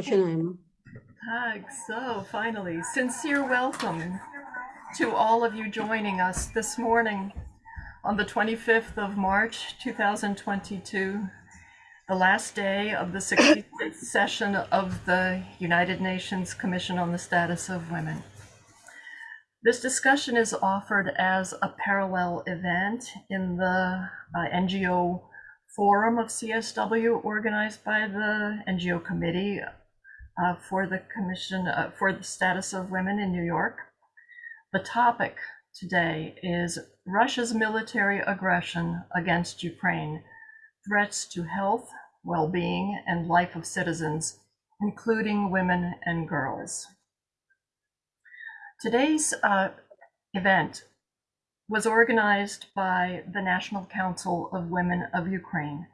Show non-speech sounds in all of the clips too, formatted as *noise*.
Починаємо. Tag. So finally, sincere welcome to all of you joining us this morning on the 25th of March 2022, the last day of the 66th *coughs* session of the United Nations Commission on the Status of Women. This discussion is offered as a parallel event in the uh, NGO forum of CSW organized by the NGO committee uh, for the Commission uh, for the Status of Women in New York. The topic today is Russia's military aggression against Ukraine, threats to health, well-being, and life of citizens, including women and girls. Today's uh, event was organized by the National Council of Women of Ukraine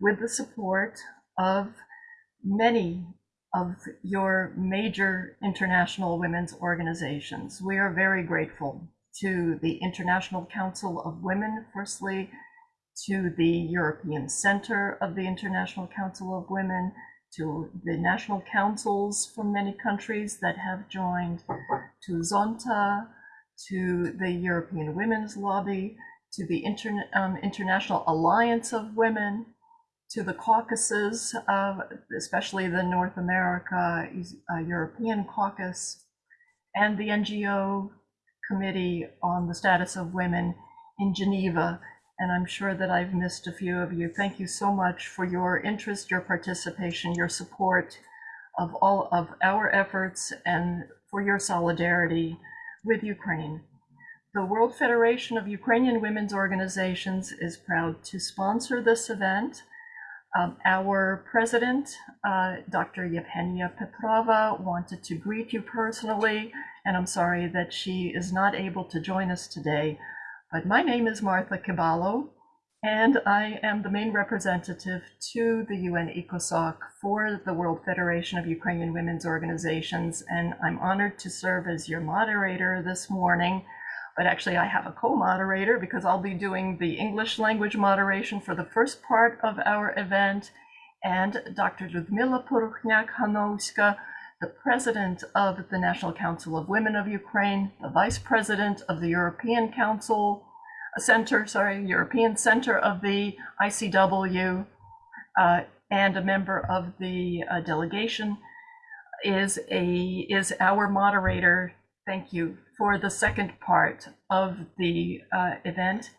with the support of many of your major international women's organizations. We are very grateful to the International Council of Women, firstly, to the European Center of the International Council of Women, to the national councils from many countries that have joined, to Zonta, to the European Women's Lobby, to the Interna- um, International Alliance of Women, to the caucuses, uh, especially the North America uh, European caucus, and the NGO Committee on the Status of Women in Geneva. And I'm sure that I've missed a few of you. Thank you so much for your interest, your participation, your support of all of our efforts, and for your solidarity with Ukraine. The World Federation of Ukrainian Women's Organizations is proud to sponsor this event um, our president, uh, Dr. Yevgenia Petrova, wanted to greet you personally, and I'm sorry that she is not able to join us today. But my name is Martha Kebalo, and I am the main representative to the UN ECOSOC for the World Federation of Ukrainian Women's Organizations, and I'm honored to serve as your moderator this morning but actually I have a co-moderator because I'll be doing the English language moderation for the first part of our event. And Dr. Ludmila Porokhniak-Hanovska, the president of the National Council of Women of Ukraine, the vice president of the European Council Center, sorry, European Center of the ICW, uh, and a member of the uh, delegation, is a is our moderator. Thank you for the second part of the uh, event,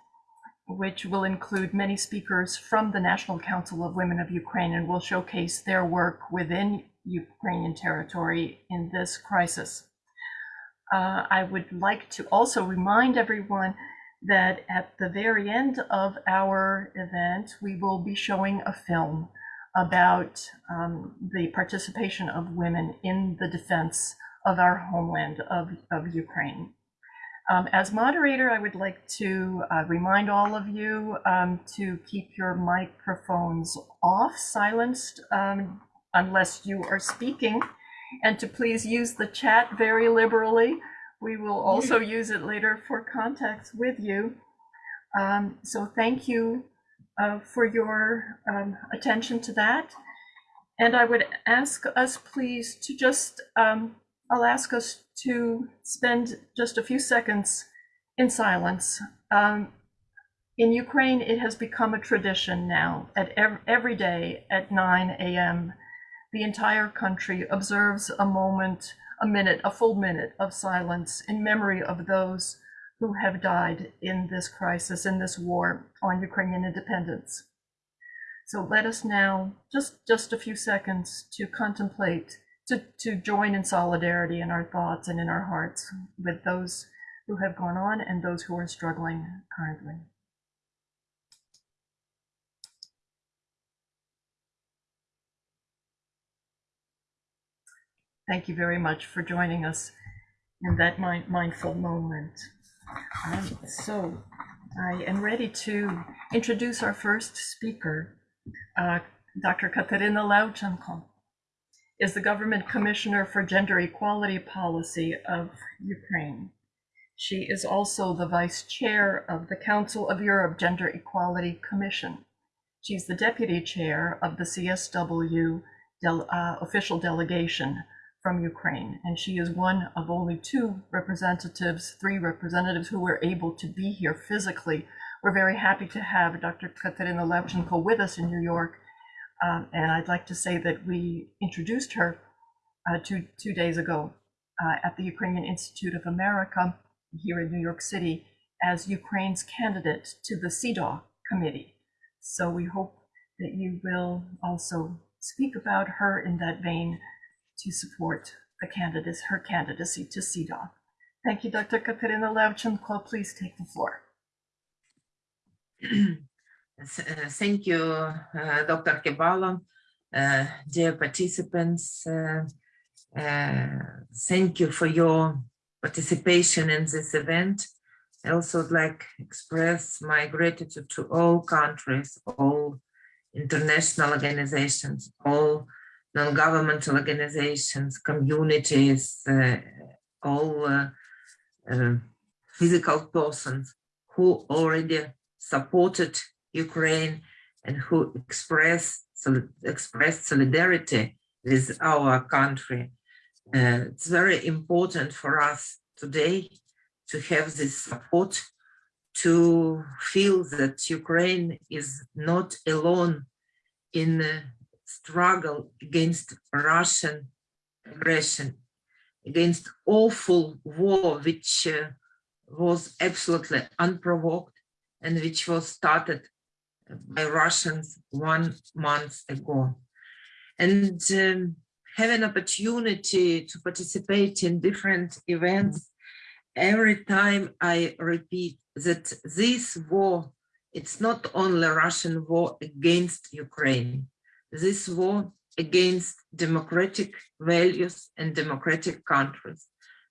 which will include many speakers from the National Council of Women of Ukraine and will showcase their work within Ukrainian territory in this crisis. Uh, I would like to also remind everyone that at the very end of our event, we will be showing a film about um, the participation of women in the defense of our homeland of, of Ukraine. Um, as moderator, I would like to uh, remind all of you um, to keep your microphones off, silenced, um, unless you are speaking, and to please use the chat very liberally. We will also *laughs* use it later for contacts with you. Um, so thank you uh, for your um, attention to that. And I would ask us please to just um, I'll ask us to spend just a few seconds in silence. Um, in Ukraine, it has become a tradition now at every, every day at 9 a.m. The entire country observes a moment, a minute, a full minute of silence in memory of those who have died in this crisis, in this war on Ukrainian independence. So let us now, just, just a few seconds to contemplate to, to join in solidarity in our thoughts and in our hearts with those who have gone on and those who are struggling currently. Thank you very much for joining us in that mind, mindful moment. Um, so I am ready to introduce our first speaker, uh, Dr. Katerina Levchenko is the government commissioner for gender equality policy of Ukraine. She is also the vice chair of the Council of Europe Gender Equality Commission. She's the deputy chair of the CSW del- uh, official delegation from Ukraine. And she is one of only two representatives, three representatives who were able to be here physically. We're very happy to have Dr. Katerina Levchenko with us in New York. Um, and I'd like to say that we introduced her uh, two, two days ago uh, at the Ukrainian Institute of America here in New York City as Ukraine's candidate to the CEDAW committee. So we hope that you will also speak about her in that vein to support the candidates, her candidacy to CEDAW. Thank you, Dr. Katerina Levchenko. Please take the floor. *clears throat* Uh, Thank you, uh, Dr. Kebalo, uh, dear participants. uh, uh, Thank you for your participation in this event. I also would like to express my gratitude to all countries, all international organizations, all non-governmental organizations, communities, uh, all uh, uh, physical persons who already supported Ukraine and who express expressed solidarity with our country. Uh, it's very important for us today to have this support, to feel that Ukraine is not alone in the struggle against Russian aggression, against awful war which uh, was absolutely unprovoked and which was started by Russians one month ago. And um, have an opportunity to participate in different events. Every time I repeat that this war, it's not only Russian war against Ukraine, this war against democratic values and democratic countries.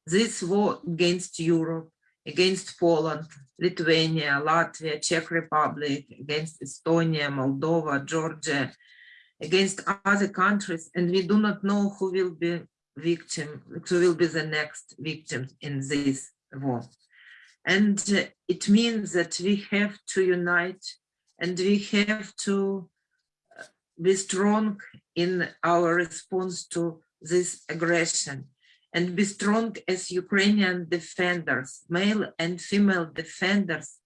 This war against Europe, against Poland, Lithuania, Latvia, Czech Republic, against Estonia, Moldova, Georgia, against other countries, and we do not know who will be victim, who will be the next victim in this war. And uh, it means that we have to unite and we have to uh, be strong in our response to this aggression and be strong as Ukrainian defenders, male and female defenders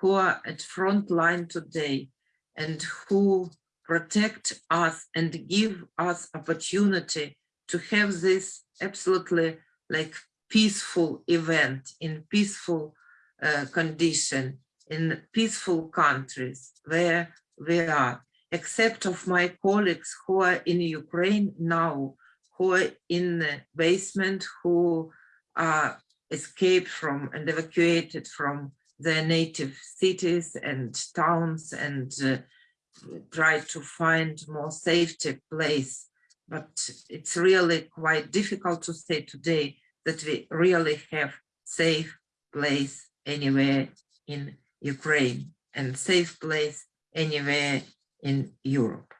who are at front line today and who protect us and give us opportunity to have this absolutely like peaceful event in peaceful uh, condition in peaceful countries where we are except of my colleagues who are in Ukraine now who are in the basement who are escaped from and evacuated from their native cities and towns and uh, try to find more safety place. But it's really quite difficult to say today that we really have safe place anywhere in Ukraine and safe place anywhere in Europe.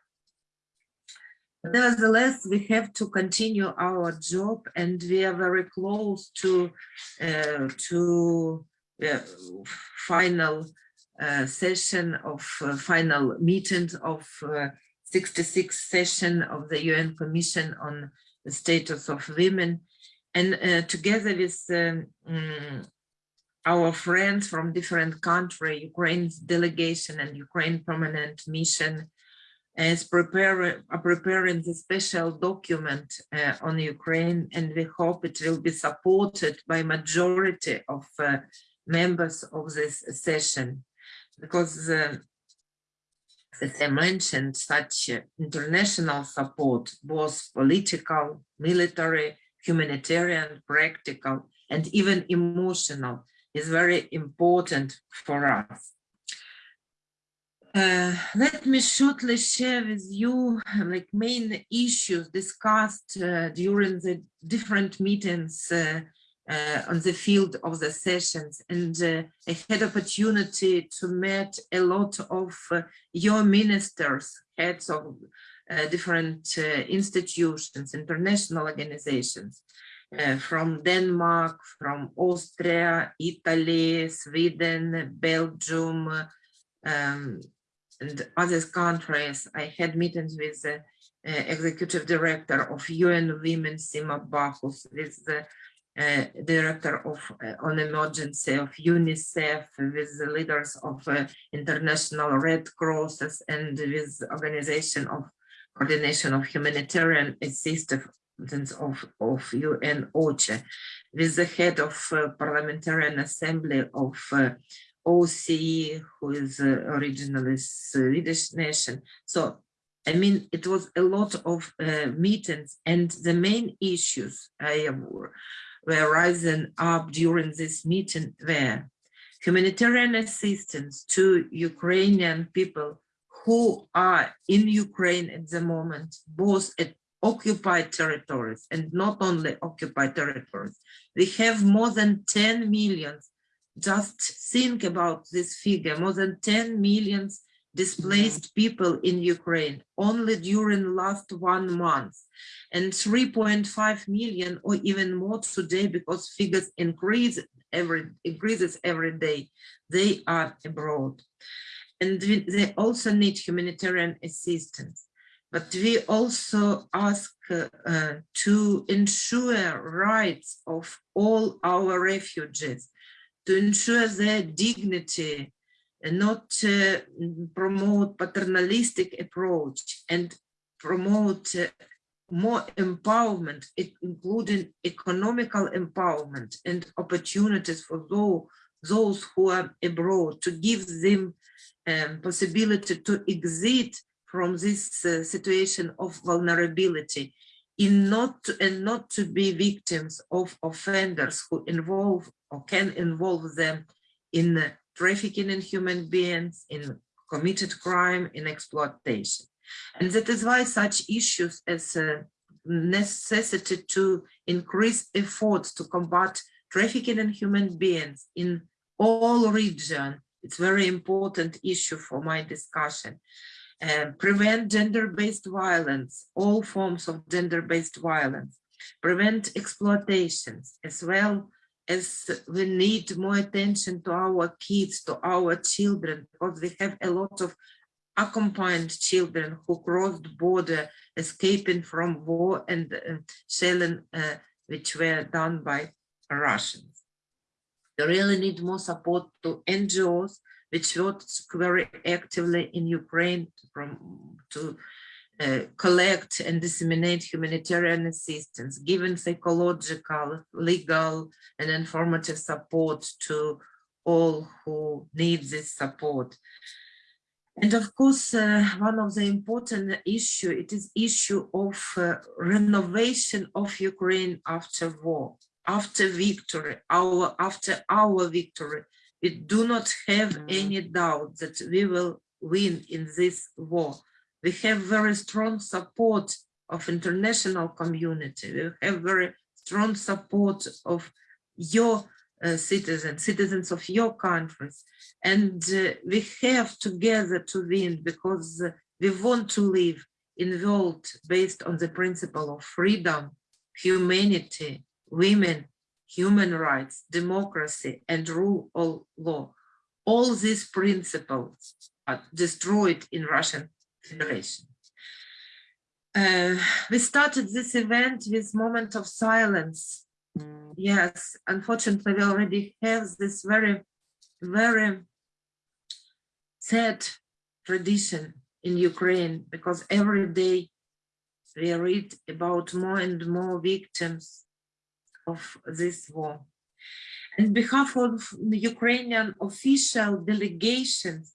Nevertheless, we have to continue our job and we are very close to uh, to uh, final uh, session of uh, final meeting of 66th session of the UN Commission on the Status of Women. And uh, together with um, um, our friends from different country, Ukraine's delegation and Ukraine permanent mission is preparing are preparing the special document uh, on Ukraine, and we hope it will be supported by majority of uh, members of this session because uh, as I mentioned, such international support, both political, military, humanitarian, practical, and even emotional, is very important for us. Uh, let me shortly share with you like main issues discussed uh, during the different meetings uh, uh, on the field of the sessions. And uh, I had opportunity to meet a lot of uh, your ministers, heads of different institutions, international organizations from Denmark, from Austria, Italy, Sweden, Belgium, um, other countries. I had meetings with uh, executive director of UN Women, Sima Bahous, with the uh, director of uh, on emergency of UNICEF, with the leaders of uh, International Red Crosses, and with organization of coordination of humanitarian assistance of, of UN with the head of uh, Parliamentarian Assembly of uh, OSCE, who is uh, originally Swedish nation. So, I mean, it was a lot of uh, meetings and the main issues I were, were rising up during this meeting were humanitarian assistance to Ukrainian people who are in Ukraine at the moment, both at occupied territories and not only occupied territories. We have more than 10 millions. Just think about this figure, more than 10 millions displaced people in Ukraine only during last one month and 3.5 million or even more today because figures increase every increases every day. They are abroad. And they also need humanitarian assistance. But we also ask uh, to ensure rights of all our refugees, to ensure their dignity, and not uh, promote paternalistic approach and promote uh, more empowerment, including economical empowerment and opportunities for those, those who are abroad, to give them um, possibility to exit from this uh, situation of vulnerability in not to, and not to be victims of offenders who involve or can involve them in trafficking in human beings, in committed crime, in exploitation. And that is why such issues as uh, necessity to increase efforts to combat trafficking in human beings in all regions, it's very important issue for my discussion uh, prevent gender-based violence, all forms of gender-based violence, prevent exploitations, as well as we need more attention to our kids, to our children, because we have a lot of accompanied children who crossed border escaping from war and uh, shelling uh, which were done by Russians. We really need more support to NGOs which works very actively in Ukraine from, to uh, collect and disseminate humanitarian assistance, giving psychological, legal, and informative support to all who need this support. And of course, uh, one of the important issue, it is issue of uh, renovation of Ukraine after war, after victory, our after our victory, we do not have mm. any doubt that we will win in this war. We have very strong support of international community. We have very strong support of your uh, citizens, citizens of your countries. And uh, we have together to win because uh, we want to live in a world based on the principle of freedom, humanity, women, human rights, democracy, and rule of law. All these principles are destroyed in Russian Federation. Uh, we started this event with moment of silence. Yes, unfortunately, we already have this very, very sad tradition in Ukraine because every day we read about more and more victims of this war. On behalf of the Ukrainian official delegations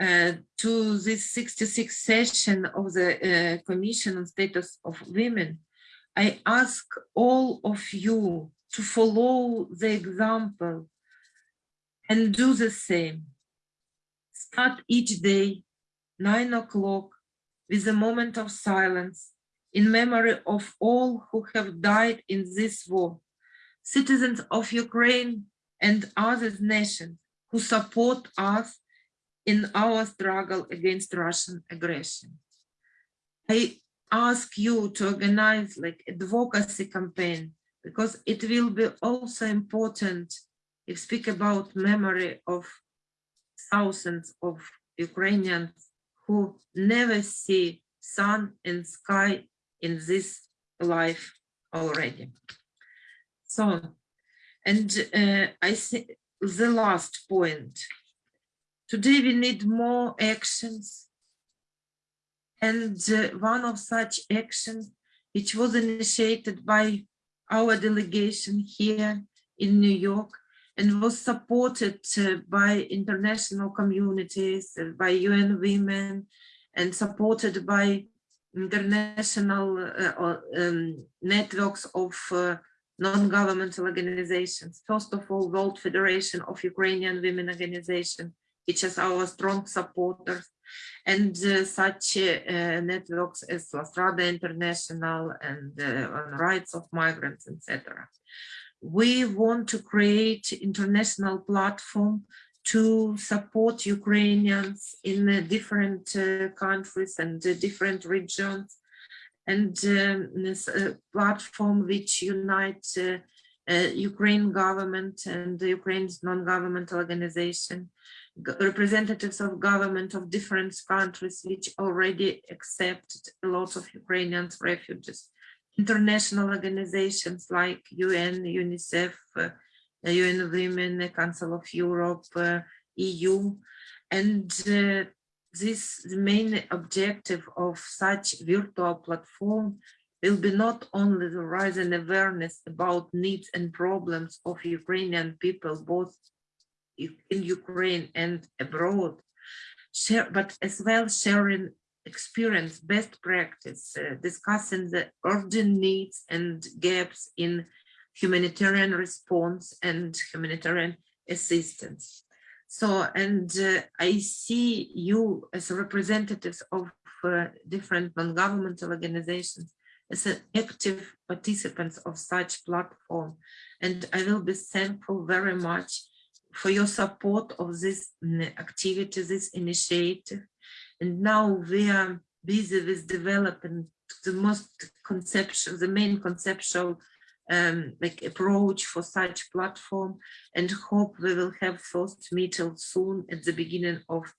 uh, to this 66th session of the uh, Commission on Status of Women, I ask all of you to follow the example and do the same. Start each day, nine o'clock, with a moment of silence in memory of all who have died in this war, citizens of Ukraine and other nations who support us in our struggle against Russian aggression. I ask you to organize like advocacy campaign because it will be also important if speak about memory of thousands of Ukrainians who never see sun and sky in this life already. So, and uh, I think the last point, today we need more actions. And uh, one of such actions, which was initiated by our delegation here in New York and was supported uh, by international communities, uh, by UN Women, and supported by international uh, um, networks of uh, non-governmental organizations. First of all, World Federation of Ukrainian Women Organization, which is our strong supporters, and uh, such uh, networks as La Strada International and uh, rights of migrants, etc. We want to create international platform to support Ukrainians in uh, different uh, countries and uh, different regions. And um, this platform which unites Ukraine government and Ukraine's non-governmental organization, representatives of government of different countries which already accepted a lot of Ukrainian refugees, international organizations like UN, UNICEF, uh, UN Women, Council of Europe, uh, EU, and uh, this the main objective of such virtual platform will be not only the raise an awareness about needs and problems of Ukrainian people, both in Ukraine and abroad, share, but as well sharing experience, best practice, uh, discussing the urgent needs and gaps in humanitarian response and humanitarian assistance. So, and uh, I see you as representatives of uh, different non-governmental organizations as active participants of such platform. And I will be thankful very much for your support of this mm, activity, this initiative. And now we are busy with developing the most conceptual, the main conceptual um, like approach for such platform and hope we will have first meeting soon at the beginning of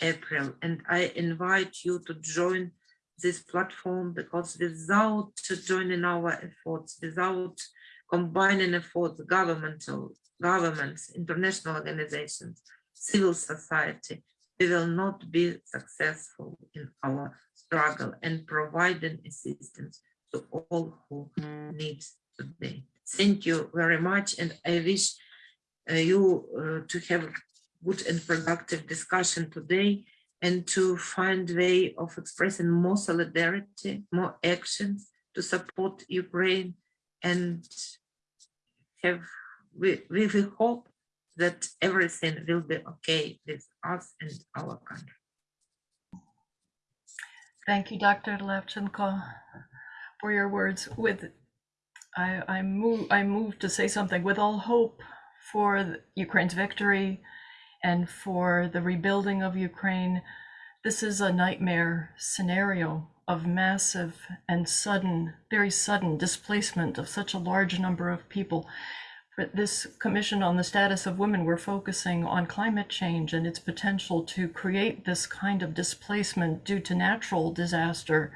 April. And I invite you to join this platform because without joining our efforts, without combining efforts, governmental, governments, international organizations, civil society, we will not be successful in our struggle and providing assistance to all who need today. Thank you very much, and I wish uh, you uh, to have a good and productive discussion today and to find way of expressing more solidarity, more actions to support Ukraine and have we, we hope that everything will be okay with us and our country. Thank you, Dr. Levchenko, for your words. With I, I move I move to say something with all hope for Ukraine's victory and for the rebuilding of Ukraine. This is a nightmare scenario of massive and sudden, very sudden displacement of such a large number of people. But this commission on the status of women, we're focusing on climate change and its potential to create this kind of displacement due to natural disaster.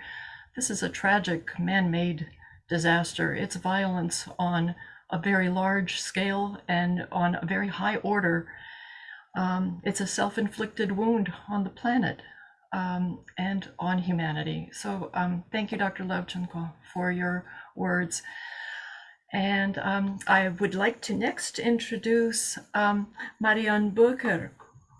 This is a tragic man-made disaster. It's violence on a very large scale and on a very high order. Um, it's a self-inflicted wound on the planet um, and on humanity. So um, thank you, Dr. Levchenko, for your words. And um, I would like to next introduce um, Marianne Böker.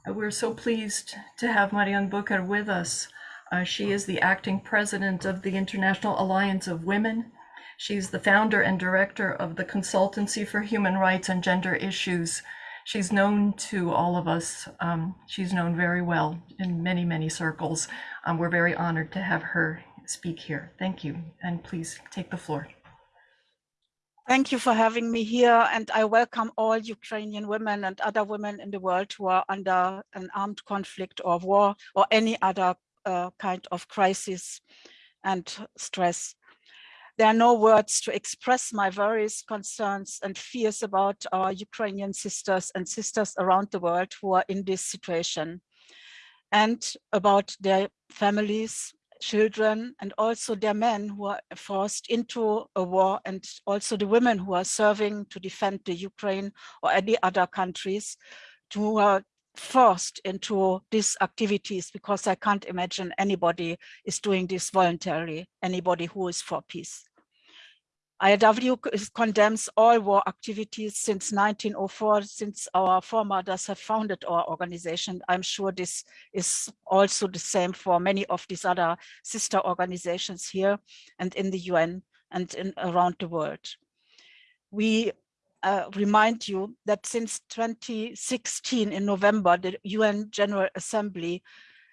We're so pleased to have Marianne Böker with us. Uh, she is the acting president of the International Alliance of Women She's the founder and director of the Consultancy for Human Rights and Gender Issues. She's known to all of us. Um, she's known very well in many, many circles. Um, we're very honored to have her speak here. Thank you. And please take the floor. Thank you for having me here. And I welcome all Ukrainian women and other women in the world who are under an armed conflict or war or any other uh, kind of crisis and stress. There are no words to express my worries, concerns and fears about our Ukrainian sisters and sisters around the world who are in this situation and about their families children and also their men who are forced into a war and also the women who are serving to defend the Ukraine or any other countries who are uh, forced into these activities because I can't imagine anybody is doing this voluntarily, anybody who is for peace. IAW condemns all war activities since 1904, since our foremothers have founded our organization. I'm sure this is also the same for many of these other sister organizations here and in the UN and in, around the world. We uh, remind you that since 2016 in November, the UN General Assembly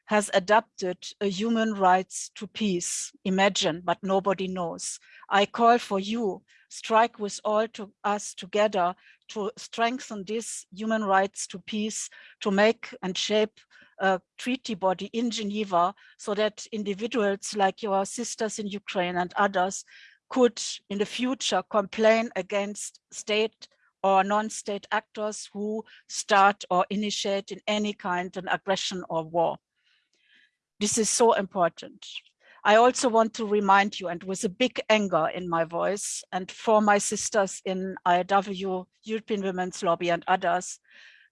has adopted a uh, human rights to peace. Imagine, but nobody knows. I call for you, strike with all to us together to strengthen this human rights to peace, to make and shape a treaty body in Geneva so that individuals like your sisters in Ukraine and others could in the future complain against state or non-state actors who start or initiate in any kind of aggression or war. This is so important. I also want to remind you, and with a big anger in my voice, and for my sisters in IAW, European Women's Lobby and others,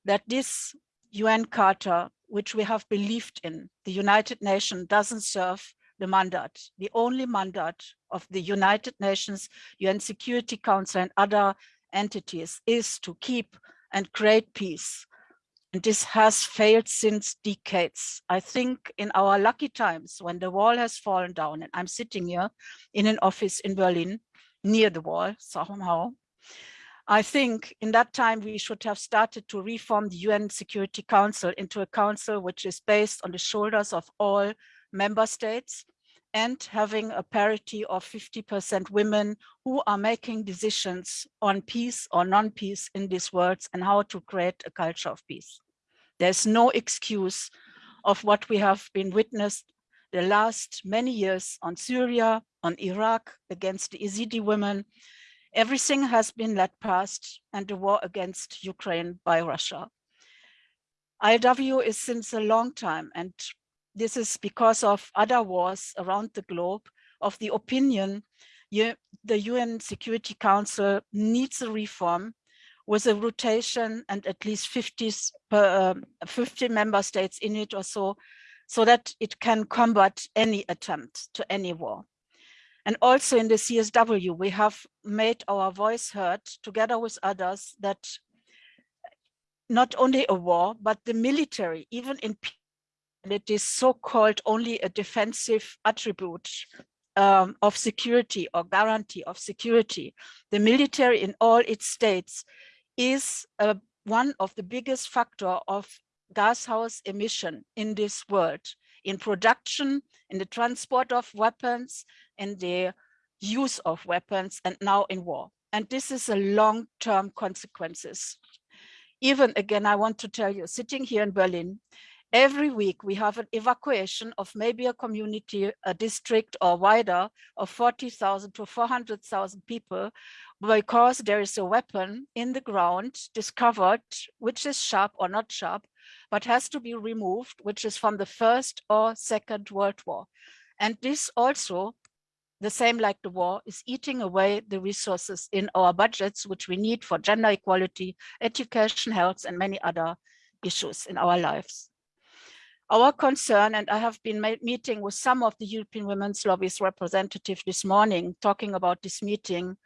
that this UN Charter, which we have believed in, the United Nations doesn't serve the mandate. The only mandate of the United Nations, UN Security Council and other entities is to keep and create peace this has failed since decades. I think in our lucky times when the wall has fallen down and I'm sitting here in an office in Berlin near the wall somehow, I think in that time we should have started to reform the UN Security Council into a council which is based on the shoulders of all member states and having a parity of 50% women who are making decisions on peace or non-peace in these worlds and how to create a culture of peace. There's no excuse of what we have been witnessed the last many years on Syria, on Iraq, against the Yazidi women. Everything has been let past and the war against Ukraine by Russia. IAW is since a long time and this is because of other wars around the globe of the opinion the UN Security Council needs a reform with a rotation and at least 50, per, um, 50 member states in it or so, so that it can combat any attempt to any war. And also in the CSW, we have made our voice heard together with others that not only a war, but the military, even in it is so-called only a defensive attribute um, of security or guarantee of security. The military in all its states is uh, one of the biggest factor of gas house emission in this world, in production, in the transport of weapons, in the use of weapons, and now in war. And this is a long-term consequences. Even again, I want to tell you, sitting here in Berlin, Every week we have an evacuation of maybe a community, a district or wider of 40,000 to 400,000 people because there is a weapon in the ground discovered, which is sharp or not sharp, but has to be removed, which is from the first or second world war. And this also, the same like the war, is eating away the resources in our budgets, which we need for gender equality, education, health, and many other issues in our lives. Our concern, and I have been meeting with some of the European Women's Lobby's representative this morning, talking about this meeting,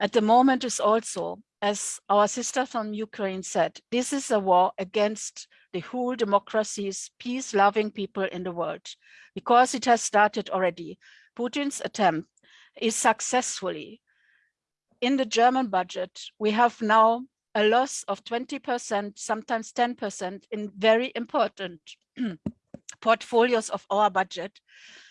at the moment is also, as our sister from Ukraine said, this is a war against the whole democracies, peace-loving people in the world, because it has started already. Putin's attempt is successfully. In the German budget, we have now a loss of 20%, sometimes 10% in very important *clears throat* portfolios of our budget.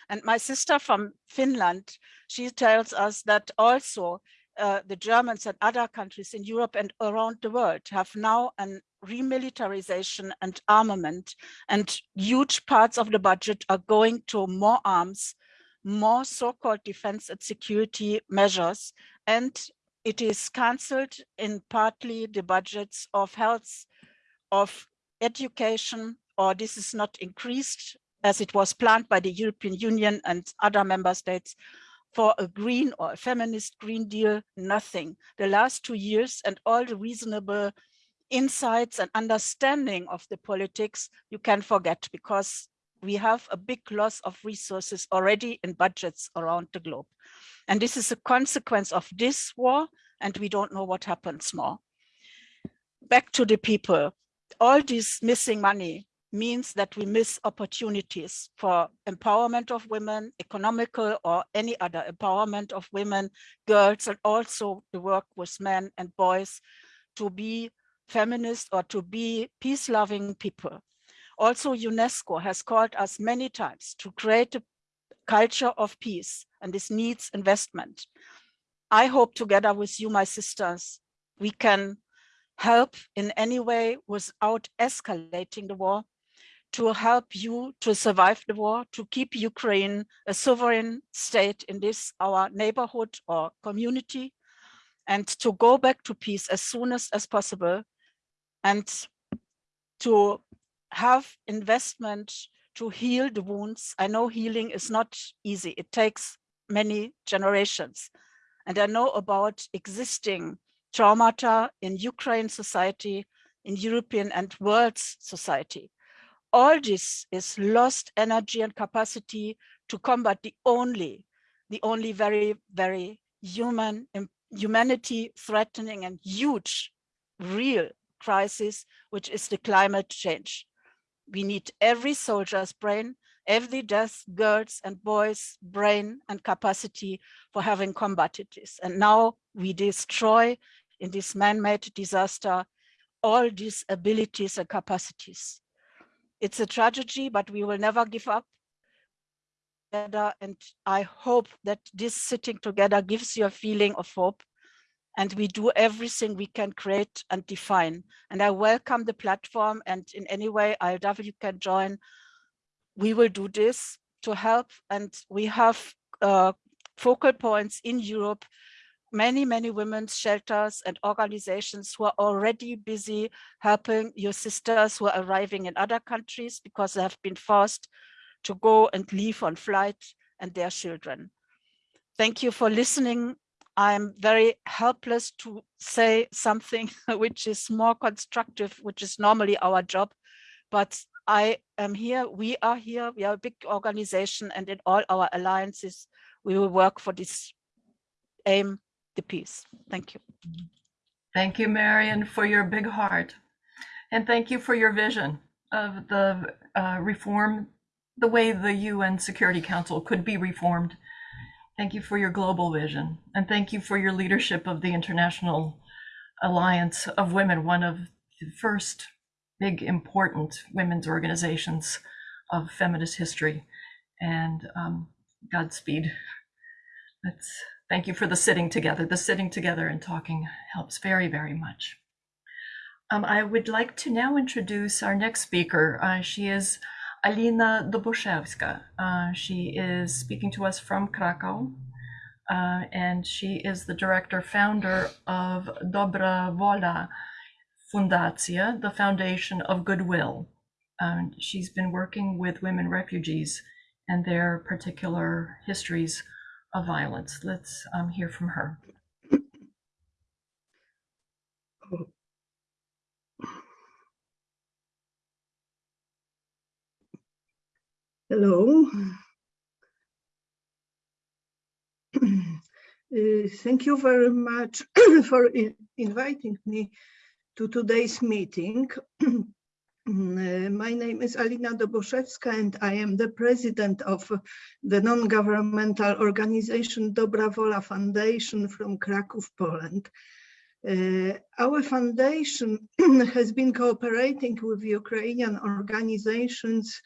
And my sister from Finland, she tells us that also uh, the Germans and other countries in Europe and around the world have now a remilitarization and armament and huge parts of the budget are going to more arms, more so-called defense and security measures. And it is cancelled in partly the budgets of health, of education, or this is not increased as it was planned by the European Union and other member states for a green or a feminist Green Deal, nothing. The last two years and all the reasonable insights and understanding of the politics you can forget because we have a big loss of resources already in budgets around the globe. And this is a consequence of this war and we don't know what happens more. Back to the people, all this missing money means that we miss opportunities for empowerment of women, economical or any other empowerment of women, girls, and also the work with men and boys to be feminist or to be peace-loving people. Also, UNESCO has called us many times to create a culture of peace, and this needs investment. I hope together with you, my sisters, we can help in any way without escalating the war, to help you to survive the war, to keep Ukraine a sovereign state in this, our neighborhood or community, and to go back to peace as soon as, as possible, and to have investment to heal the wounds. I know healing is not easy. It takes many generations. And I know about existing traumata in Ukraine society, in European and world society. All this is lost energy and capacity to combat the only, the only very, very human, um, humanity threatening and huge, real crisis, which is the climate change. We need every soldier's brain, every death girls and boys brain and capacity for having combated this. And now we destroy in this man-made disaster all these abilities and capacities. It's a tragedy, but we will never give up. And I hope that this sitting together gives you a feeling of hope and we do everything we can create and define. And I welcome the platform and in any way IAW can join. We will do this to help and we have uh, focal points in Europe, many, many women's shelters and organizations who are already busy helping your sisters who are arriving in other countries because they have been forced to go and leave on flight and their children. Thank you for listening I'm very helpless to say something *laughs* which is more constructive, which is normally our job. But I am here, we are here, we are a big organization and in all our alliances, we will work for this aim, the peace. Thank you. Thank you, Marion, for your big heart. And thank you for your vision of the uh, reform, the way the UN Security Council could be reformed Thank you for your global vision, and thank you for your leadership of the International Alliance of Women, one of the first big important women's organizations of feminist history. And um, Godspeed. Let's thank you for the sitting together. The sitting together and talking helps very, very much. Um, I would like to now introduce our next speaker. Uh, she is Alina Doboszewska. Uh, she is speaking to us from Krakow, uh, and she is the director founder of Dobra Wola Fundacja, the Foundation of Goodwill. Um, she's been working with women refugees and their particular histories of violence. Let's um, hear from her. Hello. *clears throat* Uh, thank you very much *clears throat* for in inviting me to today's meeting. *clears throat* uh, my name is Alina Doboszewska and I am the president of the non-governmental organization Dobra Wola Foundation from Kraków, Poland. Uh, our foundation *clears throat* has been cooperating with Ukrainian organizations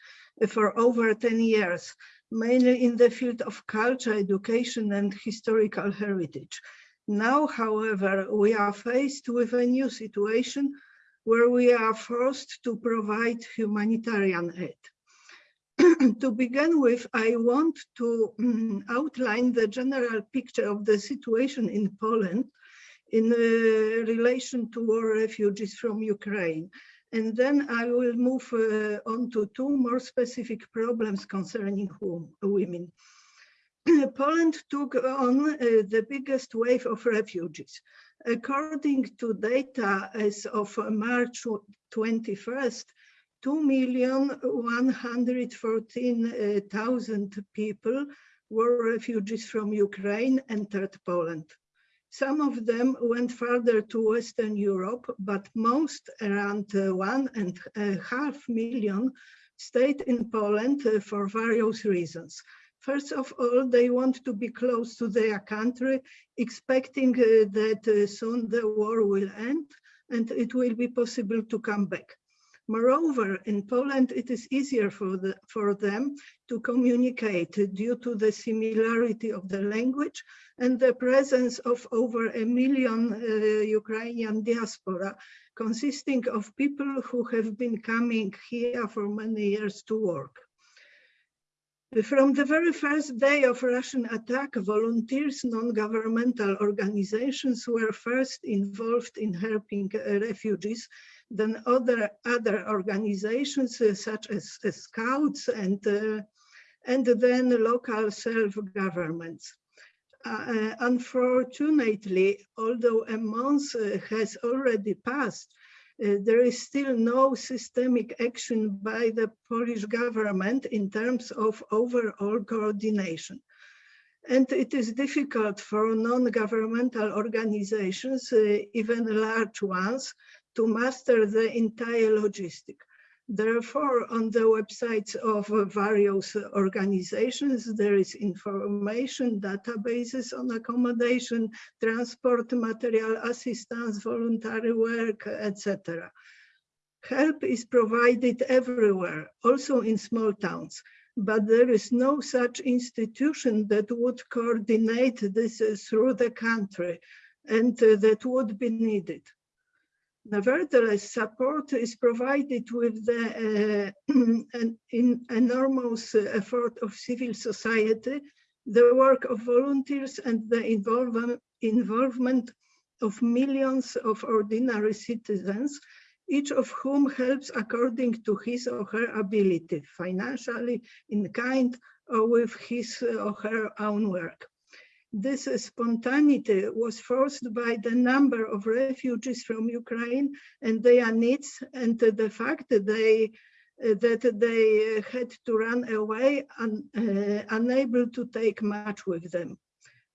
for over 10 years, mainly in the field of culture, education and historical heritage. Now, however, we are faced with a new situation where we are forced to provide humanitarian aid. *clears throat* to begin with, I want to um, outline the general picture of the situation in Poland in uh, relation to war refugees from Ukraine And then I will move uh, on to two more specific problems concerning whom, women. *clears throat* Poland took on uh, the biggest wave of refugees. According to data as of March 21st, 2,114,000 people were refugees from Ukraine entered Poland. Some of them went further to Western Europe, but most, around uh, one and a half million, stayed in Poland uh, for various reasons. First of all, they want to be close to their country, expecting uh, that uh, soon the war will end and it will be possible to come back. Moreover, in Poland, it is easier for, the, for them to communicate due to the similarity of the language and the presence of over a million uh, Ukrainian diaspora, consisting of people who have been coming here for many years to work. From the very first day of Russian attack, volunteers, non-governmental organizations were first involved in helping uh, refugees than other, other organizations uh, such as uh, scouts and, uh, and then local self-governments. Uh, unfortunately, although a month uh, has already passed, uh, there is still no systemic action by the Polish government in terms of overall coordination. And it is difficult for non-governmental organizations, uh, even large ones, to master the entire logistic. Therefore, on the websites of various organizations, there is information, databases on accommodation, transport material assistance, voluntary work, etc. Help is provided everywhere, also in small towns, but there is no such institution that would coordinate this through the country and that would be needed. Nevertheless, support is provided with the uh, *clears throat* an, in enormous effort of civil society, the work of volunteers and the involve involvement of millions of ordinary citizens, each of whom helps according to his or her ability, financially, in kind, or with his or her own work. This spontaneity was forced by the number of refugees from Ukraine and their needs and the fact that they that they had to run away un, uh, unable to take much with them.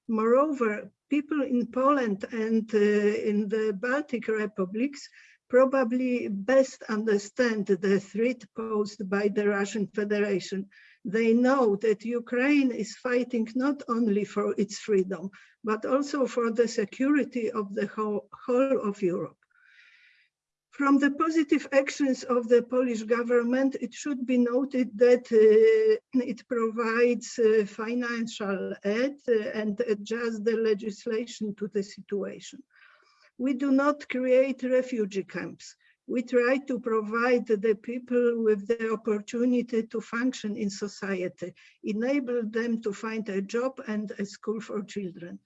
Moreover, people in Poland and uh, in the Baltic republics probably best understand the threat posed by the Russian Federation they know that Ukraine is fighting not only for its freedom, but also for the security of the whole, whole of Europe. From the positive actions of the Polish government, it should be noted that uh, it provides uh, financial aid uh, and adjusts the legislation to the situation. We do not create refugee camps we try to provide the people with the opportunity to function in society, enable them to find a job and a school for children.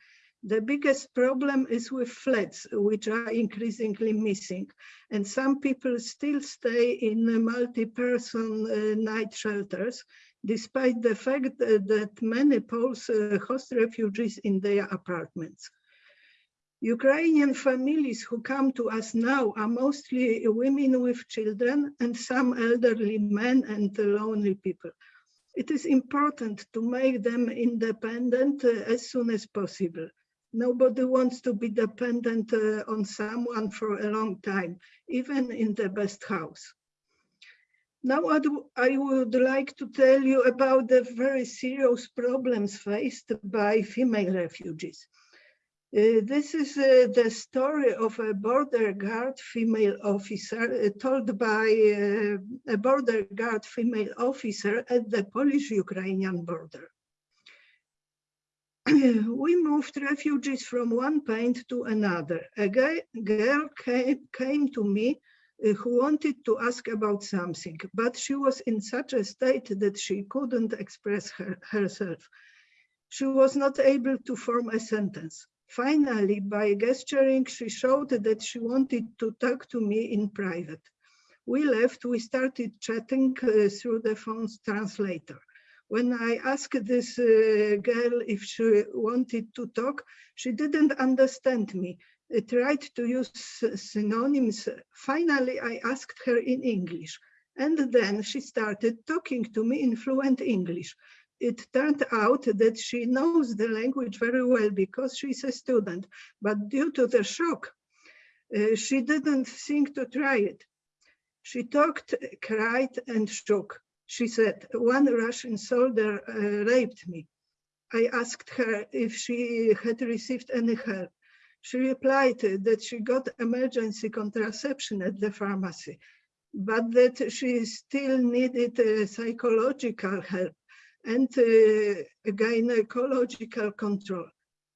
The biggest problem is with flats, which are increasingly missing. And some people still stay in multi-person uh, night shelters, despite the fact that, many Poles uh, host refugees in their apartments. Ukrainian families who come to us now are mostly women with children and some elderly men and lonely people. It is important to make them independent uh, as soon as possible. Nobody wants to be dependent uh, on someone for a long time, even in the best house. Now I would like to tell you about the very serious problems faced by female refugees. Uh, this is uh, the story of a border guard female officer uh, told by uh, a border guard female officer at the Polish-Ukrainian border. *clears throat* we moved refugees from one point to another. A girl came, came to me uh, who wanted to ask about something, but she was in such a state that she couldn't express her, herself. She was not able to form a sentence. Finally, by gesturing, she showed that she wanted to talk to me in private. we left, we started chatting uh, through the phone's translator. When I asked this uh, girl if she wanted to talk, she didn't understand me. I tried to use synonyms. Finally, I asked her in English. And then she started talking to me in fluent English. It turned out that she knows the language very well because she's a student, but due to the shock, uh, she didn't think to try it. She talked, cried, and shook. She said, one Russian soldier uh, raped me. I asked her if she had received any help. She replied that she got emergency contraception at the pharmacy, but that she still needed uh, psychological help and uh, gynecological control.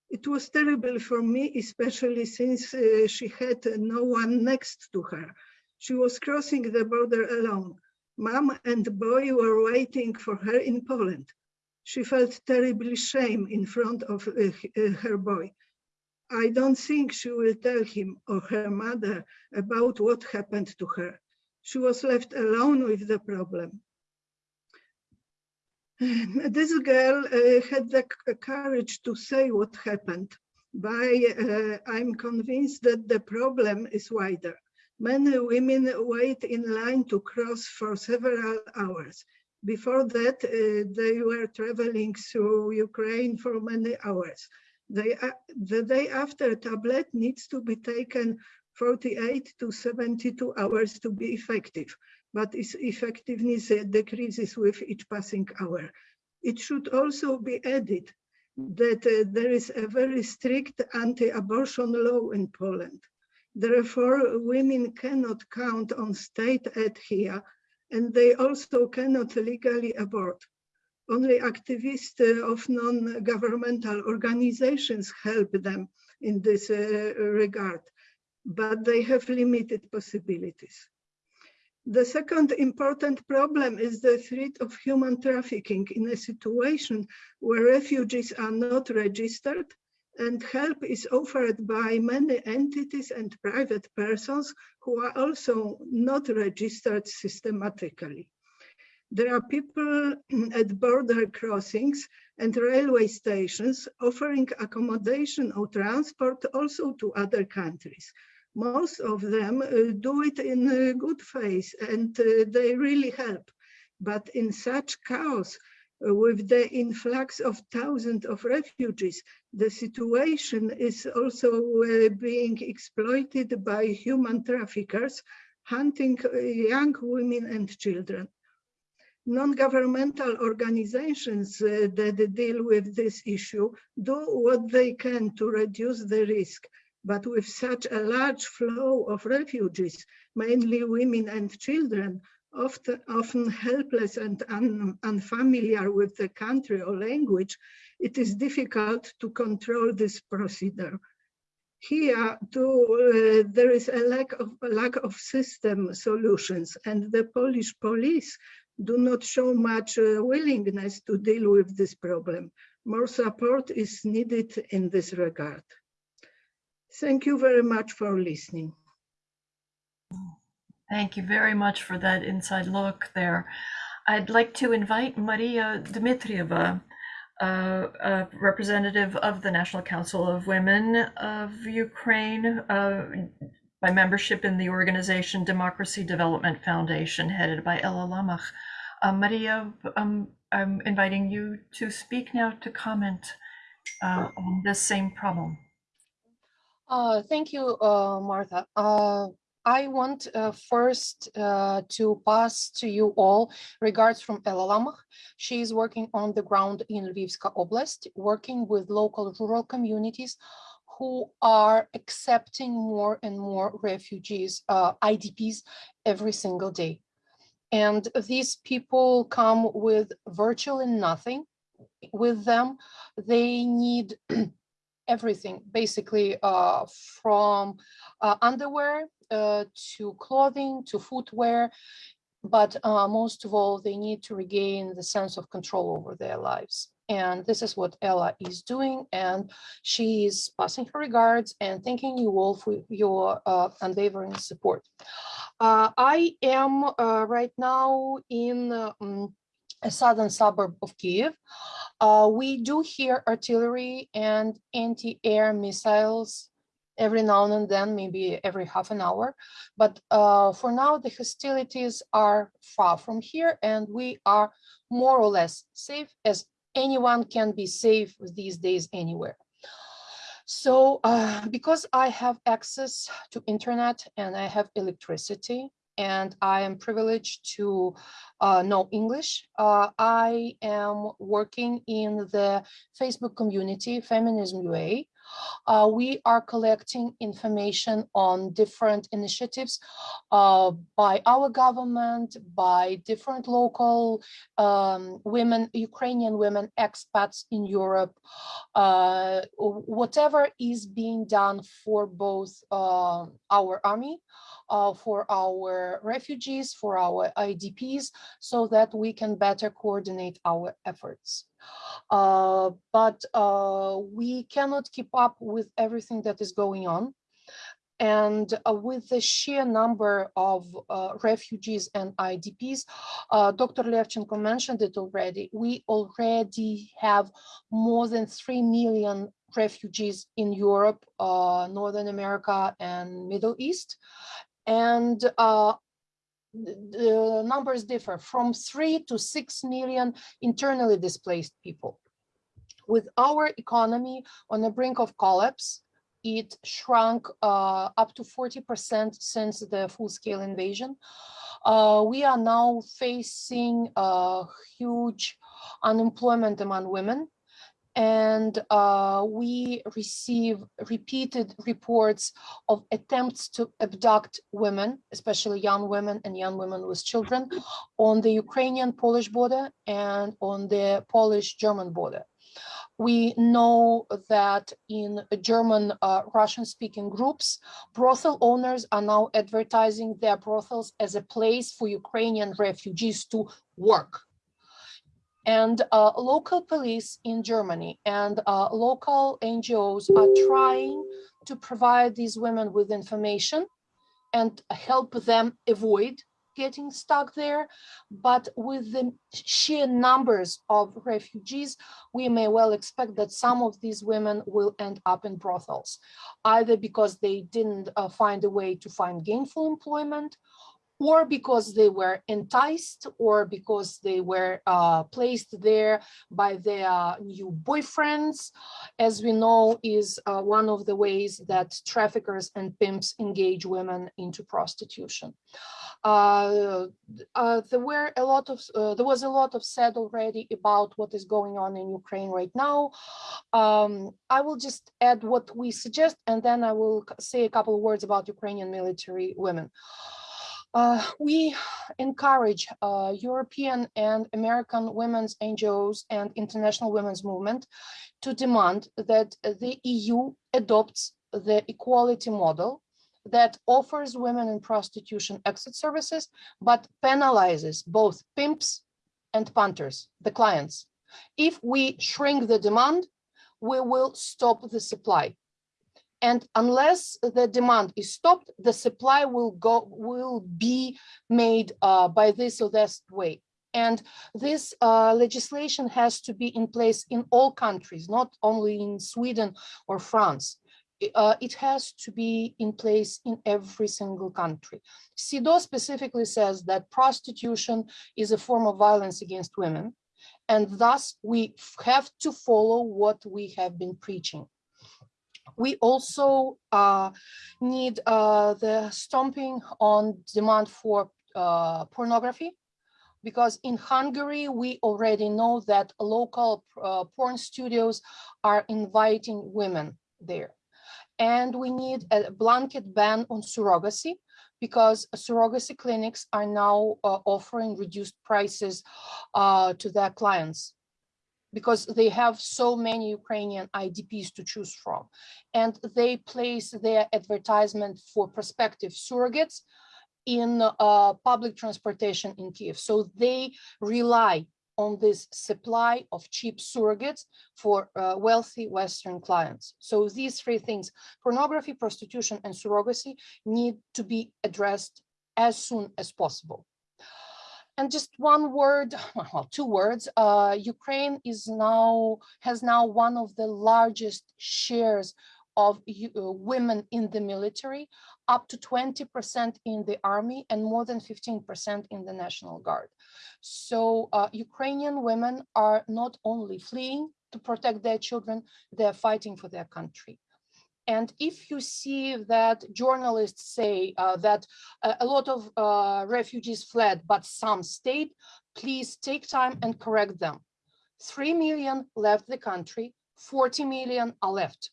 It was terrible for me, especially since uh, she had no one next to her. She was crossing the border alone. Mom and boy were waiting for her in Poland. She felt terribly shame in front of uh, uh, her boy. I don't think she will tell him or her mother about what happened to her. She was left alone with the problem. *laughs* This girl uh, had the courage to say what happened. By, uh, I'm convinced that the problem is wider. Many women wait in line to cross for several hours. Before that, uh, they were traveling through Ukraine for many hours. They, uh, the day after, tablet needs to be taken 48 to 72 hours to be effective but its effectiveness decreases with each passing hour. It should also be added that uh, there is a very strict anti-abortion law in Poland. Therefore, women cannot count on state aid here, and they also cannot legally abort. Only activists uh, of non-governmental organizations help them in this uh, regard, but they have limited possibilities. The second important problem is the threat of human trafficking in a situation where refugees are not registered and help is offered by many entities and private persons who are also not registered systematically. There are people *clears throat* at border crossings and railway stations offering accommodation or transport also to other countries most of them uh, do it in uh, good faith and uh, they really help. But in such chaos, with the influx of thousands of refugees, the situation is also uh, being exploited by human traffickers, hunting young women and children. Non-governmental organizations uh, that deal with this issue do what they can to reduce the risk, but with such a large flow of refugees, mainly women and children, often, often helpless and un, unfamiliar with the country or language, it is difficult to control this procedure. Here, too, uh, there is a lack of lack of system solutions, and the Polish police do not show much uh, willingness to deal with this problem. More support is needed in this regard. Thank you very much for listening. Thank you very much for that inside look there. I'd like to invite Maria Dmitrieva, uh, a representative of the National Council of Women of Ukraine, uh, by membership in the organization Democracy Development Foundation, headed by Ella Lamach. Uh, Maria, um, I'm inviting you to speak now to comment uh, on this same problem. Uh, thank you, uh, Martha. Uh, I want uh, first uh, to pass to you all regards from Ella Lamach. She is working on the ground in Lvivska Oblast, working with local rural communities who are accepting more and more refugees, uh, IDPs, every single day. And these people come with virtually nothing with them. They need everything basically uh, from uh, underwear uh, to clothing to footwear but uh, most of all they need to regain the sense of control over their lives and this is what Ella is doing and she is passing her regards and thanking you all for your uh, unwavering support. Uh, I am right now in mm, a southern suburb of Kiev. Uh, we do hear artillery and anti-air missiles every now and then, maybe every half an hour. But uh, for now, the hostilities are far from here and we are more or less safe as anyone can be safe these days anywhere. So uh, because I have access to internet and I have electricity and I am privileged to uh, know English, uh, I am working in the Facebook community Feminism UA. Uh, we are collecting information on different initiatives uh, by our government, by different local um, women, Ukrainian women expats in Europe, uh, whatever is being done for both uh, our army, uh, for our refugees, for our IDPs, so that we can better coordinate our efforts. Uh, but uh, we cannot keep up with everything that is going on. And uh, with the sheer number of uh, refugees and IDPs, uh, Dr. Levchenko mentioned it already, we already have more than 3 million refugees in Europe, uh, Northern America and Middle East. And the numbers differ from three to six million internally displaced people. With our economy on the brink of collapse, it shrunk uh, up to 40% since the full-scale invasion. Uh, we are now facing a huge unemployment among women and uh, we receive repeated reports of attempts to abduct women, especially young women and young women with children, on the Ukrainian-Polish border and on the Polish-German border. We know that in German uh, Russian-speaking groups, brothel owners are now advertising their brothels as a place for Ukrainian refugees to work and uh, local police in Germany and uh, local NGOs are trying to provide these women with information and help them avoid getting stuck there. But with the sheer numbers of refugees, we may well expect that some of these women will end up in brothels, either because they didn't uh, find a way to find gainful employment or because they were enticed or because they were uh, placed there by their new boyfriends, as we know is uh, one of the ways that traffickers and pimps engage women into prostitution. Uh, uh there were a lot of uh, there was a lot of said already about what is going on in Ukraine right now. Um, I will just add what we suggest, and then I will say a couple of words about Ukrainian military women. Uh, we encourage uh, European and American women's NGOs and international women's movement to demand that the EU adopts the equality model that offers women in prostitution exit services, but penalizes both pimps and punters, the clients. If we shrink the demand, we will stop the supply. And unless the demand is stopped, the supply will go will be made uh, by this or that way. And this uh, legislation has to be in place in all countries, not only in Sweden or France. Uh, it has to be in place in every single country. CEDAW specifically says that prostitution is a form of violence against women, and thus we have to follow what we have been preaching. We also uh, need uh, the stomping on demand for uh, pornography because in Hungary, we already know that local porn studios are inviting women there. And we need a blanket ban on surrogacy because surrogacy clinics are now uh, offering reduced prices uh, to their clients because they have so many Ukrainian IDPs to choose from. And they place their advertisement for prospective surrogates in uh, public transportation in Kiev. So they rely on this supply of cheap surrogates for uh, wealthy Western clients. So these three things, pornography, prostitution, and surrogacy need to be addressed as soon as possible. And just one word, *laughs* well, two words, uh, Ukraine is now, has now one of the largest shares of uh, women in the military, up to 20% in the army and more than 15% in the National Guard. So uh, Ukrainian women are not only fleeing to protect their children, they're fighting for their country. And if you see that journalists say uh, that a, a lot of uh, refugees fled, but some stayed, please take time and correct them. 3 million left the country, 40 million are left.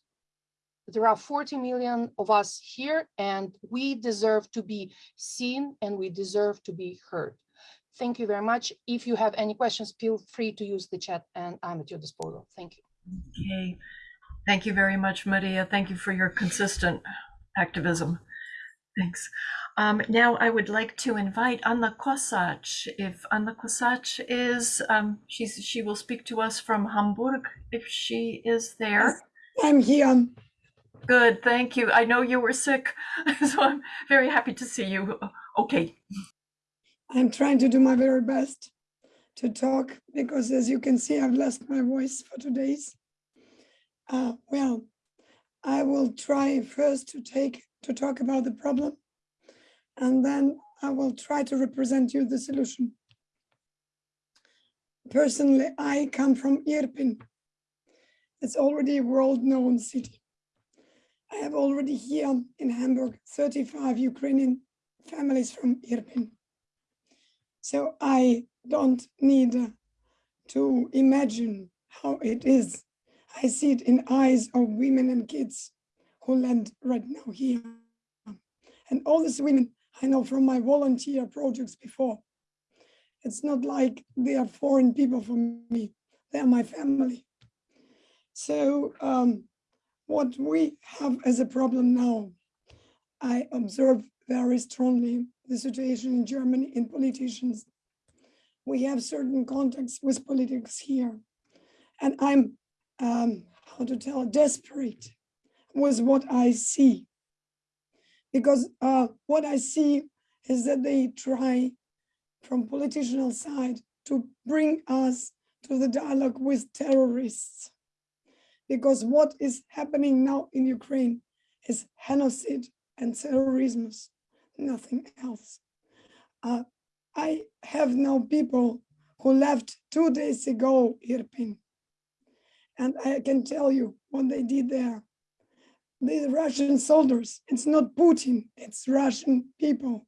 There are 40 million of us here and we deserve to be seen and we deserve to be heard. Thank you very much. If you have any questions, feel free to use the chat and I'm at your disposal. Thank you. Okay. Thank you very much, Maria. Thank you for your consistent activism. Thanks. Um, now I would like to invite Anna Kosach. If Anna Kosach is, um, she's, she will speak to us from Hamburg if she is there. I'm here. Good, thank you. I know you were sick, *laughs* so I'm very happy to see you. Okay, I'm trying to do my very best to talk because as you can see, I've lost my voice for two days. Uh, well, I will try first to take to talk about the problem and then I will try to represent you the solution. Personally, I come from Irpin. It's already a world-known city. I have already here in Hamburg 35 Ukrainian families from Irpin. So I don't need to imagine how it is. I see it in eyes of women and kids who land right now here. And all these women I know from my volunteer projects before. It's not like they are foreign people for me. They are my family. So um, what we have as a problem now, I observe very strongly the situation in Germany in politicians. We have certain contacts with politics here. And I'm, um, how to tell, desperate with what I see. Because uh, what I see is that they try from political side to bring us to the dialogue with terrorists. Because what is happening now in Ukraine is genocide and terrorism, nothing else. Uh, I have now people who left two days ago Irpin. And I can tell you what they did there. The Russian soldiers, it's not Putin, it's Russian people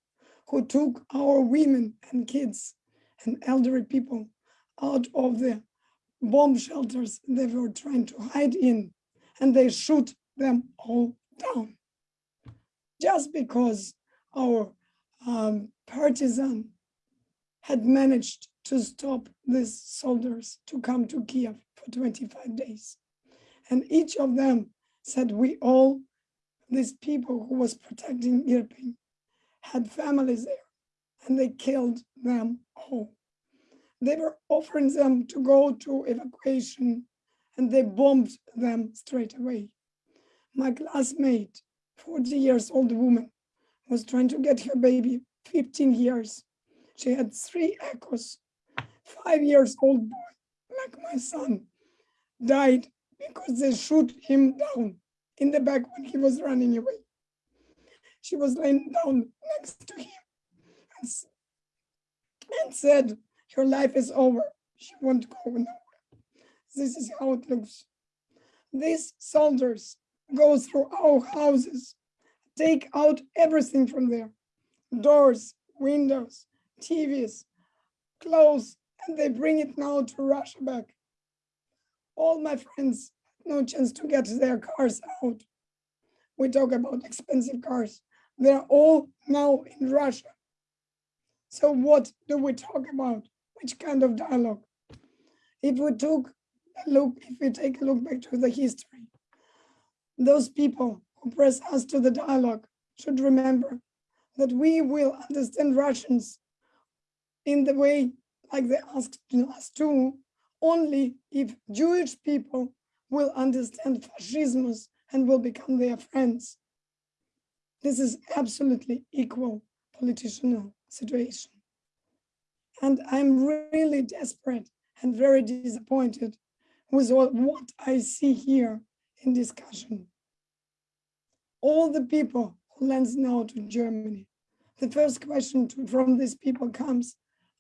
who took our women and kids and elderly people out of the bomb shelters they were trying to hide in and they shoot them all down just because our um, partisan had managed to stop these soldiers to come to Kiev for 25 days. And each of them said we all, these people who was protecting Irpin, had families there and they killed them all. They were offering them to go to evacuation and they bombed them straight away. My classmate, 40 years old woman, was trying to get her baby, 15 years. She had three echoes. Five years old boy, like my son, died because they shoot him down in the back when he was running away. She was laying down next to him and, and said, your life is over. She won't go nowhere. This is how it looks. These soldiers go through our houses, take out everything from there, doors, windows, TVs, clothes, and they bring it now to Russia back. All my friends no chance to get their cars out. We talk about expensive cars. They're all now in Russia. So what do we talk about? Which kind of dialogue? If we took a look, if we take a look back to the history, those people who press us to the dialogue should remember that we will understand Russians in the way like they asked us to, only if Jewish people will understand fascism and will become their friends. This is absolutely equal political situation. And I'm really desperate and very disappointed with all, what I see here in discussion. All the people who lands now to Germany, the first question to, from these people comes,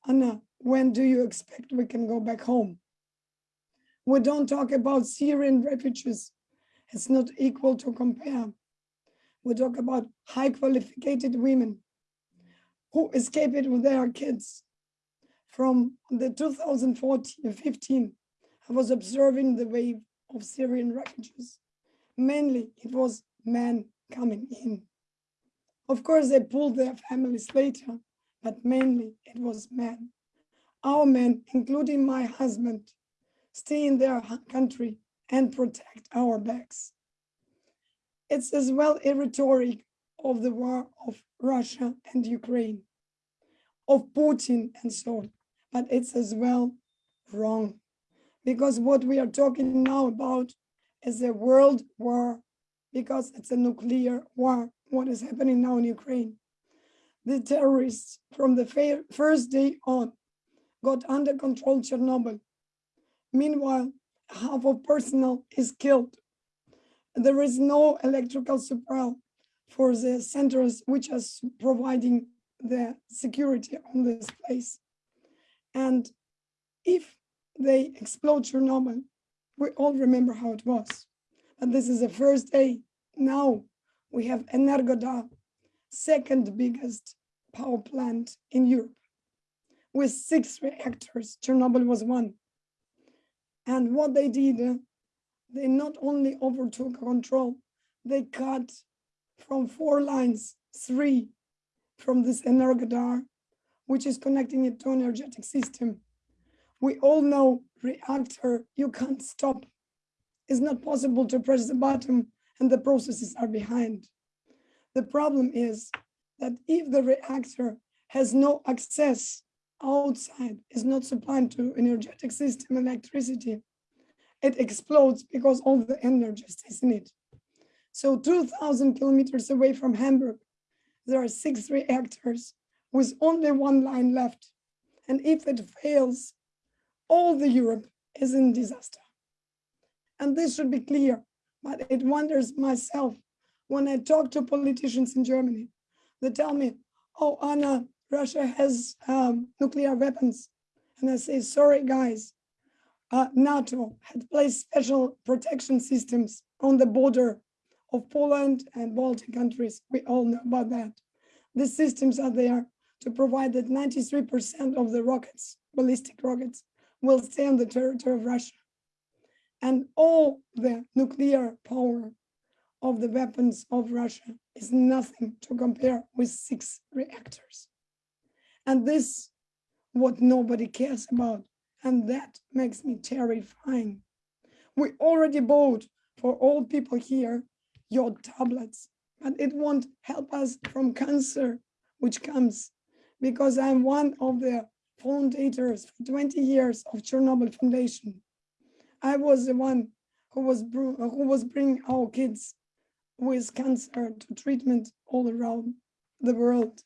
Anna, when do you expect we can go back home? We don't talk about Syrian refugees. It's not equal to compare. We talk about high qualified women who escaped with their kids. From the 2014-15, I was observing the wave of Syrian refugees. Mainly it was men coming in. Of course, they pulled their families later, but mainly it was men. Our men, including my husband, stay in their country and protect our backs. It's as well a rhetoric of the war of Russia and Ukraine, of Putin and so on, but it's as well wrong. Because what we are talking now about is a world war, because it's a nuclear war, what is happening now in Ukraine. The terrorists from the first day on got under control Chernobyl. Meanwhile, half of personnel is killed. There is no electrical supply for the centers which are providing the security on this place. And if they explode Chernobyl, we all remember how it was. And this is the first day. Now we have Energodar, second biggest power plant in Europe with six reactors. Chernobyl was one. And what they did, uh, they not only overtook control, they cut from four lines, three from this Energodar, which is connecting it to an energetic system. We all know reactor, you can't stop. It's not possible to press the button and the processes are behind. The problem is that if the reactor has no access outside, is not supplying to energetic system electricity, it explodes because all the energy stays in it. So 2000 kilometers away from Hamburg, there are six reactors with only one line left. And if it fails, all the Europe is in disaster. And this should be clear, but it wonders myself when I talk to politicians in Germany, they tell me, oh, Anna, Russia has um, nuclear weapons. And I say, sorry, guys, uh, NATO had placed special protection systems on the border of Poland and Baltic countries. We all know about that. The systems are there to provide that 93% of the rockets, ballistic rockets, will stay on the territory of Russia. And all the nuclear power of the weapons of Russia is nothing to compare with six reactors. And this, what nobody cares about. And that makes me terrifying. We already bought for all people here your tablets, but it won't help us from cancer, which comes because I'm one of the foundators for 20 years of Chernobyl Foundation. I was the one who was who was bringing our kids with cancer to treatment all around the world.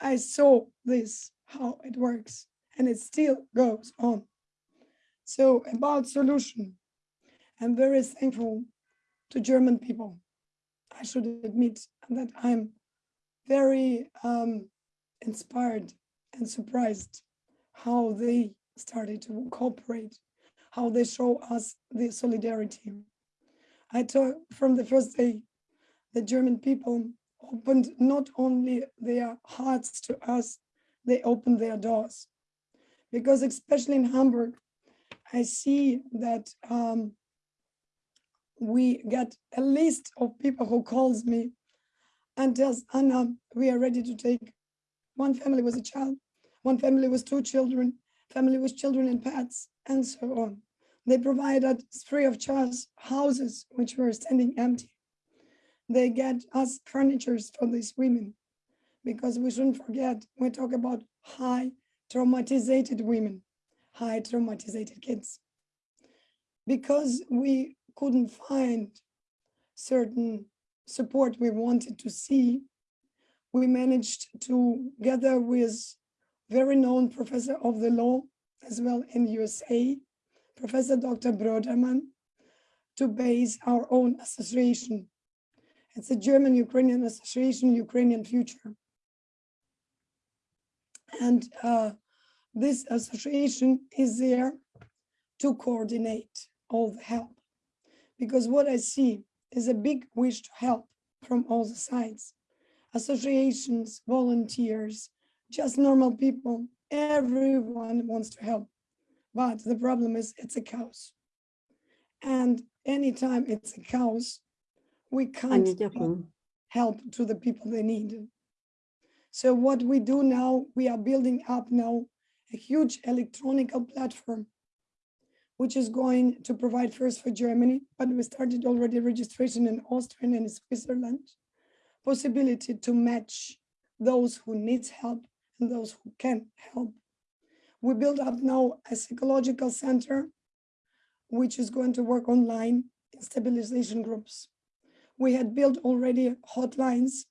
I saw this, how it works, and it still goes on. So about solution, I'm very thankful to German people. I should admit that I'm very um, inspired and surprised how they started to cooperate, how they show us the solidarity. I thought from the first day, the German people opened not only their hearts to us, they opened their doors. Because especially in Hamburg, I see that um, we get a list of people who calls me and tells Anna, we are ready to take one family with a child, one family with two children, family with children and pets, and so on. They provided free of charge houses which were standing empty. They get us furnitures for these women because we shouldn't forget, we talk about high traumatized women, high traumatized kids. Because we couldn't find certain support we wanted to see, we managed to gather with very known professor of the law as well in USA, Professor Dr. Broderman, to base our own association. It's a German-Ukrainian association, Ukrainian Future. And uh, this association is there to coordinate all the help. Because what I see is a big wish to help from all the sides. Associations, volunteers, just normal people, everyone wants to help. But the problem is it's a chaos. And anytime it's a chaos, we can't help to the people they need. So what we do now, we are building up now a huge electronic platform, which is going to provide first for Germany, but we started already registration in Austria and in Switzerland, possibility to match those who needs help and those who can help. We build up now a psychological center, which is going to work online in stabilization groups. We had built already hotlines,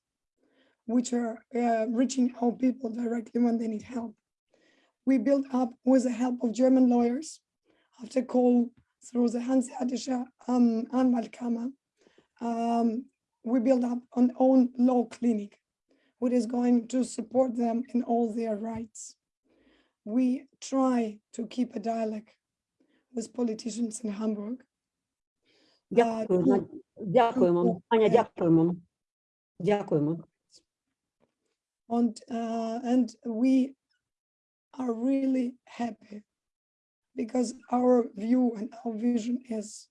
which are uh, reaching out people directly when they need help. We built up with the help of German lawyers after call through the Hanseatische um, Anwaltkammer. Um, we built up an own law clinic, which is going to support them in all their rights. We try to keep a dialogue with politicians in Hamburg. Дякую, ну, Надя. Дякуємо. Аня, е, дякуємо. Дякуємо. And, uh, and we are really happy because our view and our vision is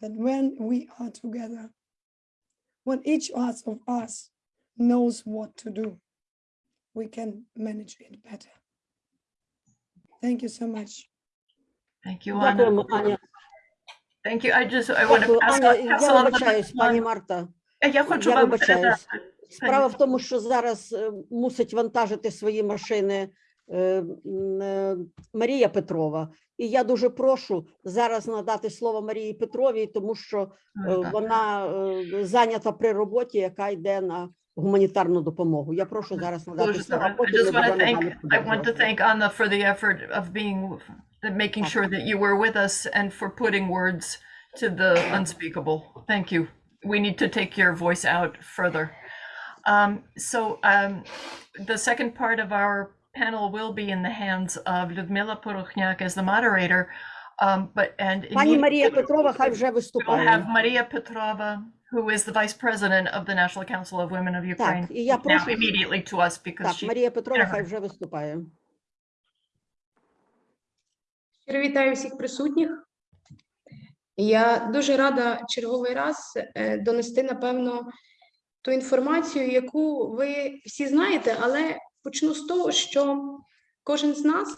that when we are together, when each us of us knows what to do, we can manage it better. Thank you so much. Thank you, Anna. Thank you. I just, I want to pass, Аня. pass Я on the вибачаюсь, пані. Марта. Я хочу Я вам вибачаюсь. Справа в тому, що зараз е, мусить вантажити свої машини е, е, Марія Петрова. І я дуже прошу зараз надати слово Марії Петровій, тому що е, вона е, зайнята при роботі, яка йде на гуманітарну допомогу. Я прошу зараз надати слово. I just want to thank, I want to thank Anna for the effort of being, that making sure that you were with us and for putting words to the unspeakable. Thank you. We need to take your voice out further. Um, so um, the second part of our panel will be in the hands of Ludmila Porokhniak as the moderator. Um, but and Maria Petrova. We'll have Maria Petrova, who is the vice president of the National Council of Women of Ukraine, так, і я прошу, now immediately to us because так, she... Марія Щиро вітаю всіх присутніх. Я дуже рада черговий раз е, донести, напевно, ту інформацію, яку ви всі знаєте, але почну з того, що кожен з нас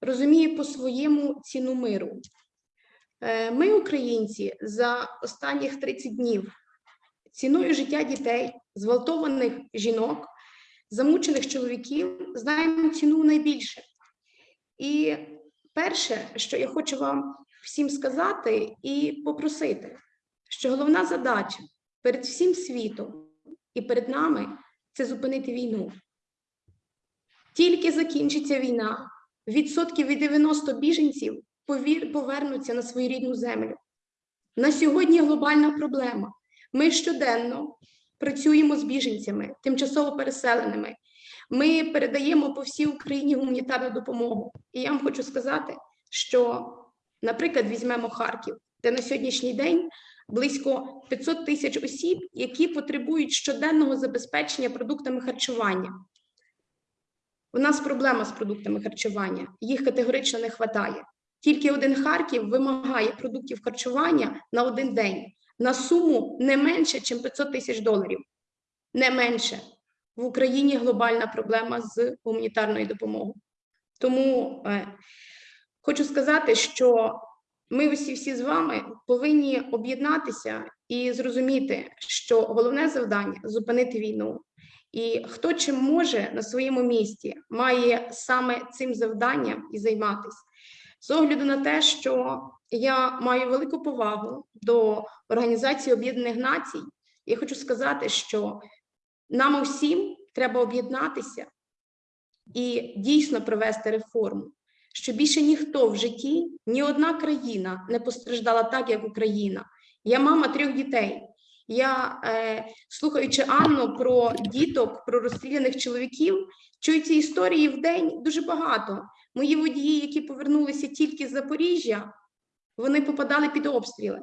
розуміє по-своєму ціну миру. Е, Ми, українці, за останніх 30 днів ціною життя дітей, зґвалтованих жінок, замучених чоловіків, знаємо ціну найбільше. І перше, що я хочу вам всім сказати і попросити, що головна задача перед всім світом і перед нами це зупинити війну. Тільки закінчиться війна, відсотків від 90 біженців повернуться на свою рідну землю. На сьогодні глобальна проблема. Ми щоденно працюємо з біженцями, тимчасово переселеними. Ми передаємо по всій Україні гуманітарну допомогу. І я вам хочу сказати, що, наприклад, візьмемо Харків, де на сьогоднішній день близько 500 тисяч осіб, які потребують щоденного забезпечення продуктами харчування. У нас проблема з продуктами харчування, їх категорично не вистачає. Тільки один Харків вимагає продуктів харчування на один день на суму не менше, ніж 500 тисяч доларів. Не менше. В Україні глобальна проблема з гуманітарною допомогою. Тому е, хочу сказати, що ми усі всі з вами повинні об'єднатися і зрозуміти, що головне завдання зупинити війну. І хто чим може на своєму місці, має саме цим завданням і займатися. З огляду на те, що я маю велику повагу до Організації Об'єднаних Націй, я хочу сказати, що нам усім треба об'єднатися і дійсно провести реформу, що більше ніхто в житті, ні одна країна не постраждала так, як Україна. Я мама трьох дітей. Я, е, слухаючи Анну про діток, про розстріляних чоловіків, чую ці історії в день дуже багато. Мої водії, які повернулися тільки з Запоріжжя, вони попадали під обстріли.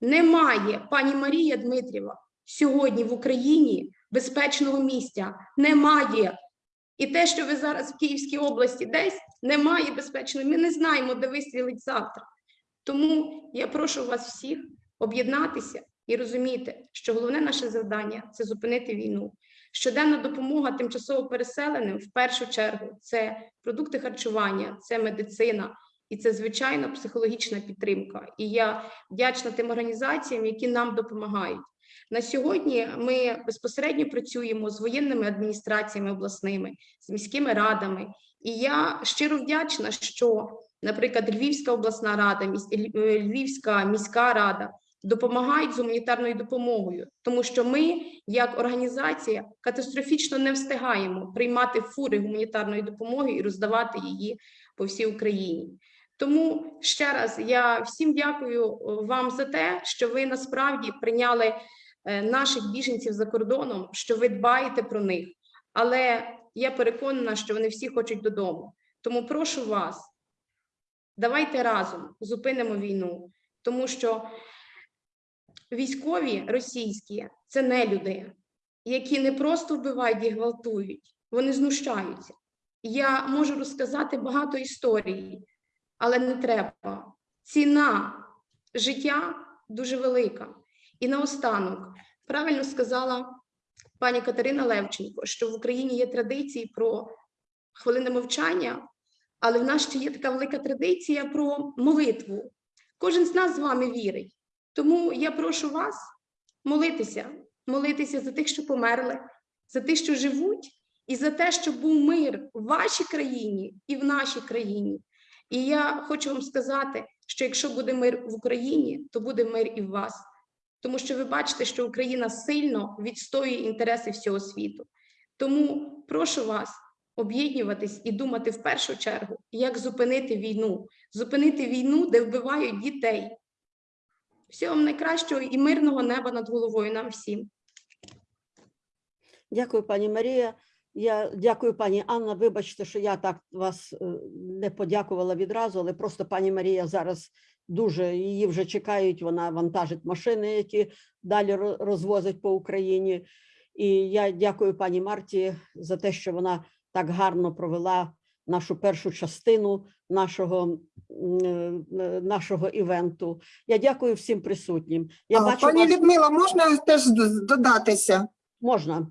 Немає, пані Марія Дмитрєва, сьогодні в Україні безпечного місця. Немає. І те, що ви зараз в Київській області десь немає безпечного, ми не знаємо, де вистрілить завтра. Тому я прошу вас всіх об'єднатися і розуміти, що головне наше завдання це зупинити війну. Щоденна допомога тимчасово переселеним в першу чергу це продукти харчування, це медицина і це звичайно психологічна підтримка. І я вдячна тим організаціям, які нам допомагають. На сьогодні ми безпосередньо працюємо з воєнними адміністраціями обласними, з міськими радами. І я щиро вдячна, що, наприклад, Львівська обласна рада, е, Львівська міська рада допомагають з гуманітарною допомогою, тому що ми, як організація, катастрофічно не встигаємо приймати фури гуманітарної допомоги і роздавати її по всій Україні. Тому ще раз я всім дякую е, вам за те, що ви насправді прийняли наших біженців за кордоном, що ви дбаєте про них. Але я переконана, що вони всі хочуть додому. Тому прошу вас, давайте разом зупинимо війну, тому що військові російські це не люди, які не просто вбивають і гвалтують, вони знущаються. Я можу розказати багато історій, але не треба. Ціна життя дуже велика. І наостанок, правильно сказала пані Катерина Левченко, що в Україні є традиції про хвилини мовчання, але в нас ще є така велика традиція про молитву. Кожен з нас з вами вірить. Тому я прошу вас молитися, молитися за тих, що померли, за тих, що живуть, і за те, щоб був мир в вашій країні і в нашій країні. І я хочу вам сказати, що якщо буде мир в Україні, то буде мир і в вас. Тому що ви бачите, що Україна сильно відстоює інтереси всього світу. Тому прошу вас об'єднуватись і думати в першу чергу, як зупинити війну, зупинити війну, де вбивають дітей. Всього вам найкращого і мирного неба над головою нам всім. Дякую, пані Марія. Я дякую, пані Анна. Вибачте, що я так вас е, не подякувала відразу, але просто пані Марія зараз дуже її вже чекають. Вона вантажить машини, які далі розвозить по Україні. І я дякую пані Марті за те, що вона так гарно провела нашу першу частину нашого, е, нашого івенту. Я дякую всім присутнім. Я А, бачу Пані вас... Людмила, можна теж додатися? можна.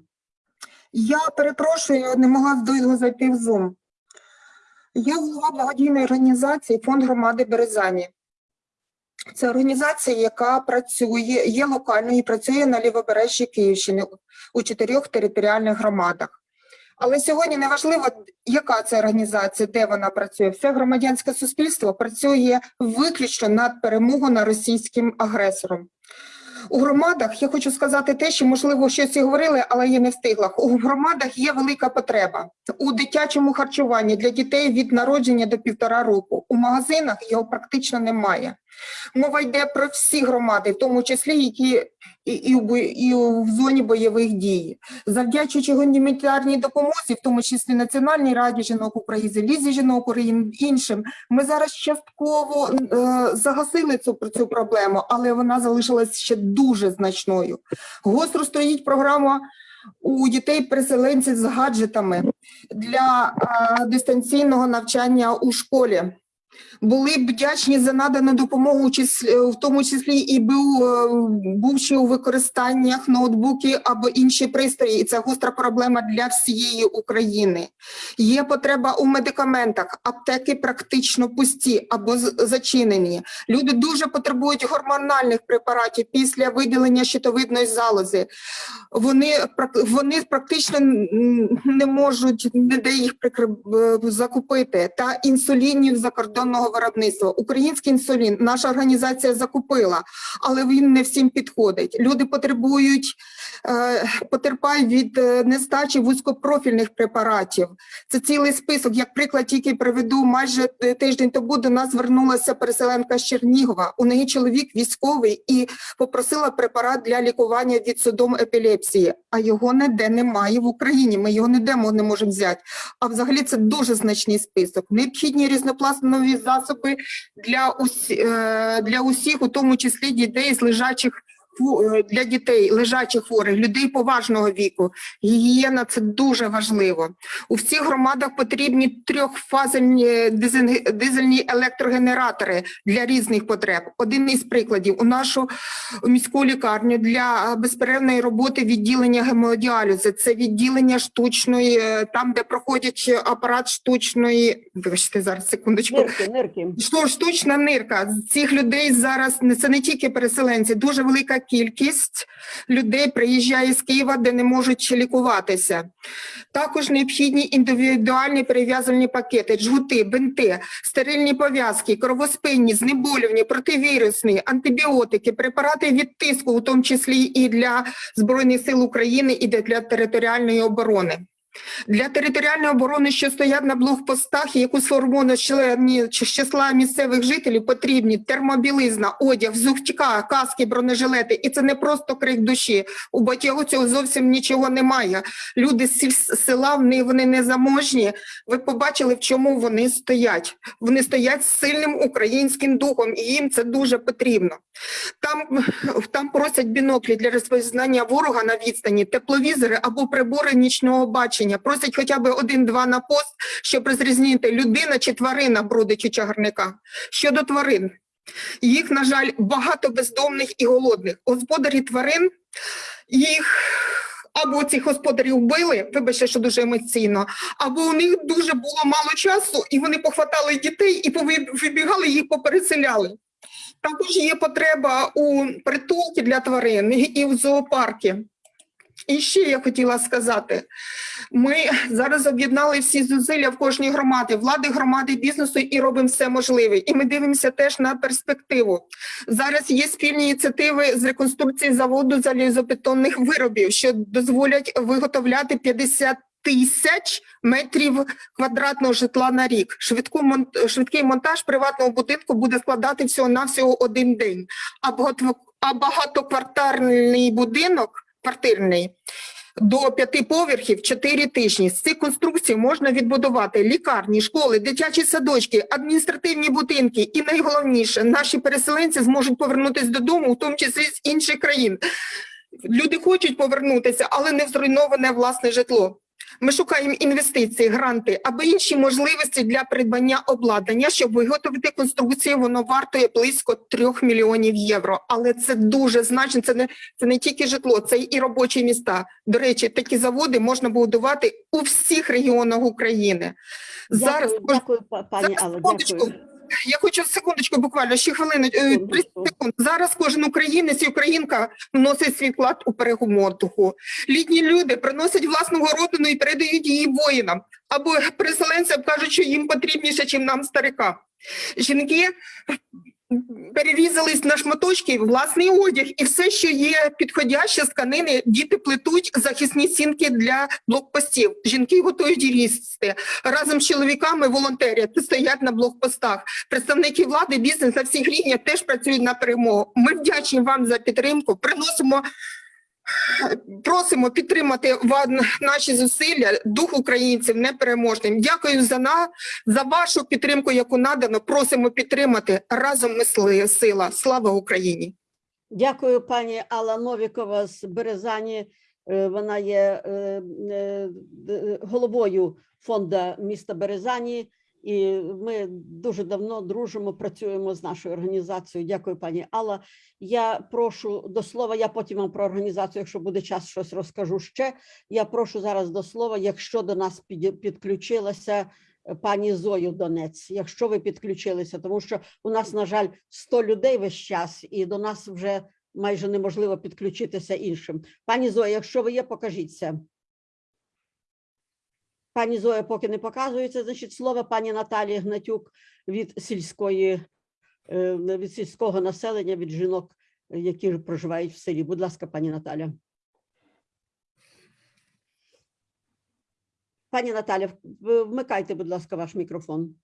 Я перепрошую, не могла довго зайти в Zoom. Я голова благодійної організації Фонд громади Березані. Це організація, яка працює, є локальною і працює на лівобережжі Київщини у чотирьох територіальних громадах. Але сьогодні не важливо, яка це організація, де вона працює. Все громадянське суспільство працює виключно над перемогою над російським агресором. У громадах я хочу сказати те, що можливо щось і говорили, але я не встигла. У громадах є велика потреба у дитячому харчуванні для дітей від народження до півтора року. У магазинах його практично немає. Мова йде про всі громади, в тому числі які і, і, і в зоні бойових дій. Завдячуючи гуманітарній допомозі, в тому числі Національній раді жінок України, Лізі жінок України, іншим, ми зараз частково е, загасили цю, цю проблему, але вона залишилась ще дуже значною. Гостро стоїть програма у дітей-переселенців з гаджетами для е, дистанційного навчання у школі. Були б вдячні за надану допомогу, числі- в тому числі і був, е, бувши у використаннях ноутбуки або інші пристрої. І це гостра проблема для всієї України. Є потреба у медикаментах, аптеки практично пусті або зачинені. Люди дуже потребують гормональних препаратів після виділення щитовидної залози. Вони, вони практично не можуть ніде їх е, закупити, та інсулінів закордонного виробництва. Український інсулін наша організація закупила, але він не всім підходить. Люди потребують, е, потерпають від е, нестачі вузькопрофільних препаратів. Це цілий список. Як приклад, тільки приведу майже тиждень тому до нас звернулася переселенка з Чернігова. У неї чоловік військовий і попросила препарат для лікування від судом епілепсії, а його ніде немає в Україні. Ми його ніде не можемо взяти. А взагалі це дуже значний список. Необхідні різнопластові засоби для усі, е, для усіх, у тому числі дітей з лежачих для дітей лежачих хворих, людей поважного віку. Гігієна це дуже важливо. У всіх громадах потрібні трьохфазельні дизель- дизельні електрогенератори для різних потреб. Один із прикладів у нашу міську лікарню для безперервної роботи відділення гемодіалізу. Це відділення штучної, е, там, де проходять апарат штучної. Вибачте, зараз секундочку. Нирки, нирки. Штучна нирка цих людей зараз не це не тільки переселенці, дуже велика кількість людей приїжджає з Києва, де не можуть лікуватися. Також необхідні індивідуальні перев'язальні пакети, джгути, бинти, стерильні пов'язки, кровоспинні, знеболювання, противірусні, антибіотики, препарати від тиску, у тому числі і для Збройних сил України, і для територіальної оборони. Для територіальної оборони, що стоять на блокпостах, яку сформовано члені- числа місцевих жителів, потрібні термобілизна, одяг, взуття, каски, бронежилети. І це не просто крик душі. У батьків цього зовсім нічого немає. Люди з села вони, вони не. Ви побачили, в чому вони стоять. Вони стоять з сильним українським духом, і їм це дуже потрібно. Там, там просять біноклі для розпізнання ворога на відстані, тепловізори або прибори нічного бачення. Просять хоча б один-два на пост, щоб розрізнити, людина чи тварина бродить у чагарниках. Щодо тварин, їх, на жаль, багато бездомних і голодних. Господарі тварин їх. Або цих господарів вбили, вибачте, що дуже емоційно, або у них дуже було мало часу, і вони похватали дітей і вибігали, їх попереселяли. Також є потреба у притулки для тварин і в зоопарки. І ще я хотіла сказати: ми зараз об'єднали всі зусилля в кожній громаді, влади, громади, бізнесу і робимо все можливе. І ми дивимося теж на перспективу. Зараз є спільні ініціативи з реконструкції заводу залізобетонних виробів, що дозволять виготовляти 50 тисяч метрів квадратного житла на рік. Швидку швидкий монтаж приватного будинку буде складати всього навсього один день. А багато- а будинок квартирний. До п'яти поверхів чотири тижні. З цих конструкцій можна відбудувати лікарні, школи, дитячі садочки, адміністративні будинки. І найголовніше, наші переселенці зможуть повернутися додому, в тому числі з інших країн. Люди хочуть повернутися, але не в зруйноване власне житло. Ми шукаємо інвестиції, гранти або інші можливості для придбання обладнання, щоб виготовити конструкцію. Воно вартує близько трьох мільйонів євро. Але це дуже значно. Це не це не тільки житло, це і робочі міста. До речі, такі заводи можна будувати у всіх регіонах України. Зараз Дякую, кож- дякую, пані зараз, Алла, дякую. Я хочу секундочку, буквально ще хвилину. е, 30 секунд. Зараз кожен українець і українка вносить свій вклад у перемотуху. Літні люди приносять власного родину і передають її воїнам. Або переселенцям кажуть, що їм потрібніше, ніж нам старика. Жінки перерізались на шматочки, власний одяг і все, що є підходяще з канини, діти плетуть захисні сінки для блокпостів. Жінки готують різти. Разом з чоловіками волонтерять, стоять на блокпостах. Представники влади, бізнес на всіх рівнях теж працюють на перемогу. Ми вдячні вам за підтримку. Приносимо. Просимо підтримати наші зусилля, дух українців непереможним. Дякую за на за вашу підтримку, яку надано. Просимо підтримати разом. Ми сила. Слава Україні! Дякую, пані Алла Новікова з Березані. Е, Вона є е, е, головою фонду міста Березані, і ми дуже давно дружимо, працюємо з нашою організацією. Дякую, пані Алла. Я прошу до слова. Я потім вам про організацію, якщо буде час, щось розкажу ще. Я прошу зараз до слова, якщо до нас підключилася е, пані Зою Донець, якщо ви підключилися, тому що у нас, на жаль, 100 людей весь час, і до нас вже майже неможливо підключитися іншим. Пані Зоя, якщо ви є, покажіться. Пані Зоя поки не показується, значить, слово пані Наталії Гнатюк від сільської е, від сільського населення, від жінок, які проживають в селі. Будь ласка, пані Наталя. Пані Наталя, вмикайте, будь ласка, ваш мікрофон.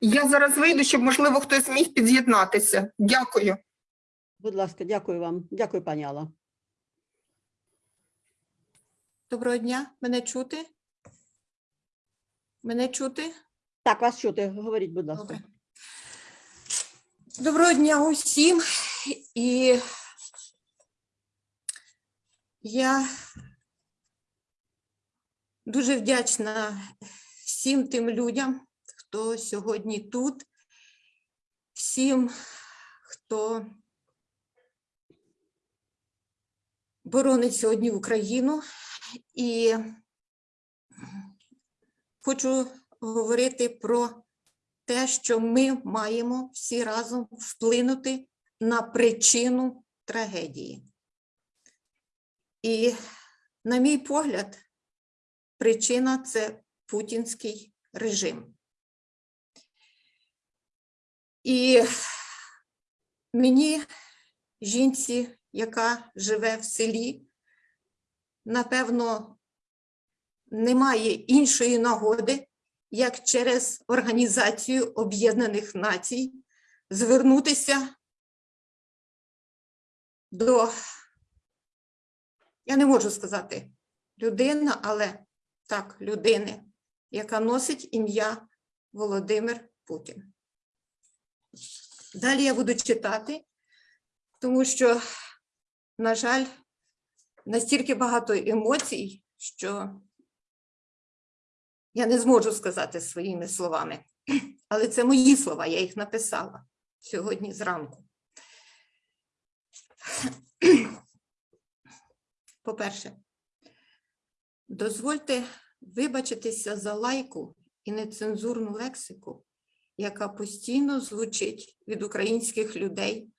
Я зараз вийду, щоб, можливо, хтось міг під'єднатися. Дякую. Будь ласка, дякую вам. Дякую, пані Алла. Доброго дня, мене чути? Мене чути? Так, вас чути. Говоріть, будь ласка. Добре. Доброго дня усім. І я дуже вдячна всім тим людям, хто сьогодні тут, всім, хто боронить сьогодні Україну. І хочу говорити про те, що ми маємо всі разом вплинути на причину трагедії. І, на мій погляд, причина це путінський режим. І мені, жінці, яка живе в селі, напевно, немає іншої нагоди, як через Організацію Об'єднаних Націй звернутися до, я не можу сказати людина, але так, людини, яка носить ім'я Володимир Путін. Далі я буду читати, тому що, на жаль, настільки багато емоцій, що я не зможу сказати своїми словами, *clears throat* але це мої слова, я їх написала сьогодні зранку. *clears throat* По-перше, дозвольте вибачитися за лайку і нецензурну лексику, яка постійно звучить від українських людей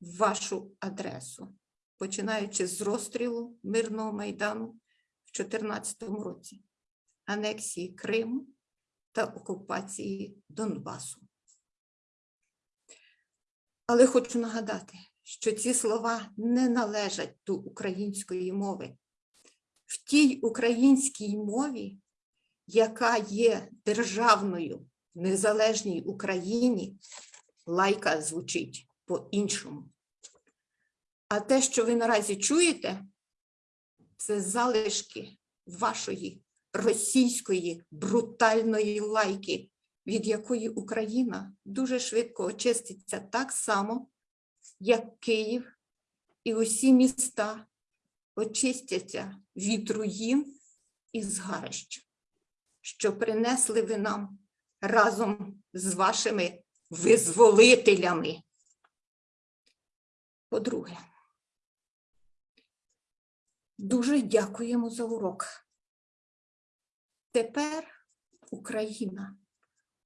в вашу адресу, починаючи з розстрілу мирного майдану в 2014 році анексії Криму та окупації Донбасу. Але хочу нагадати, що ці слова не належать до української мови. В тій українській мові, яка є державною в незалежній Україні, лайка звучить по-іншому. А те, що ви наразі чуєте, це залишки вашої російської брутальної лайки, від якої Україна дуже швидко очиститься так само, як Київ і усі міста очистяться від руїн і згарищ, що принесли ви нам разом з вашими визволителями. По-друге, дуже дякуємо за урок. Тепер Україна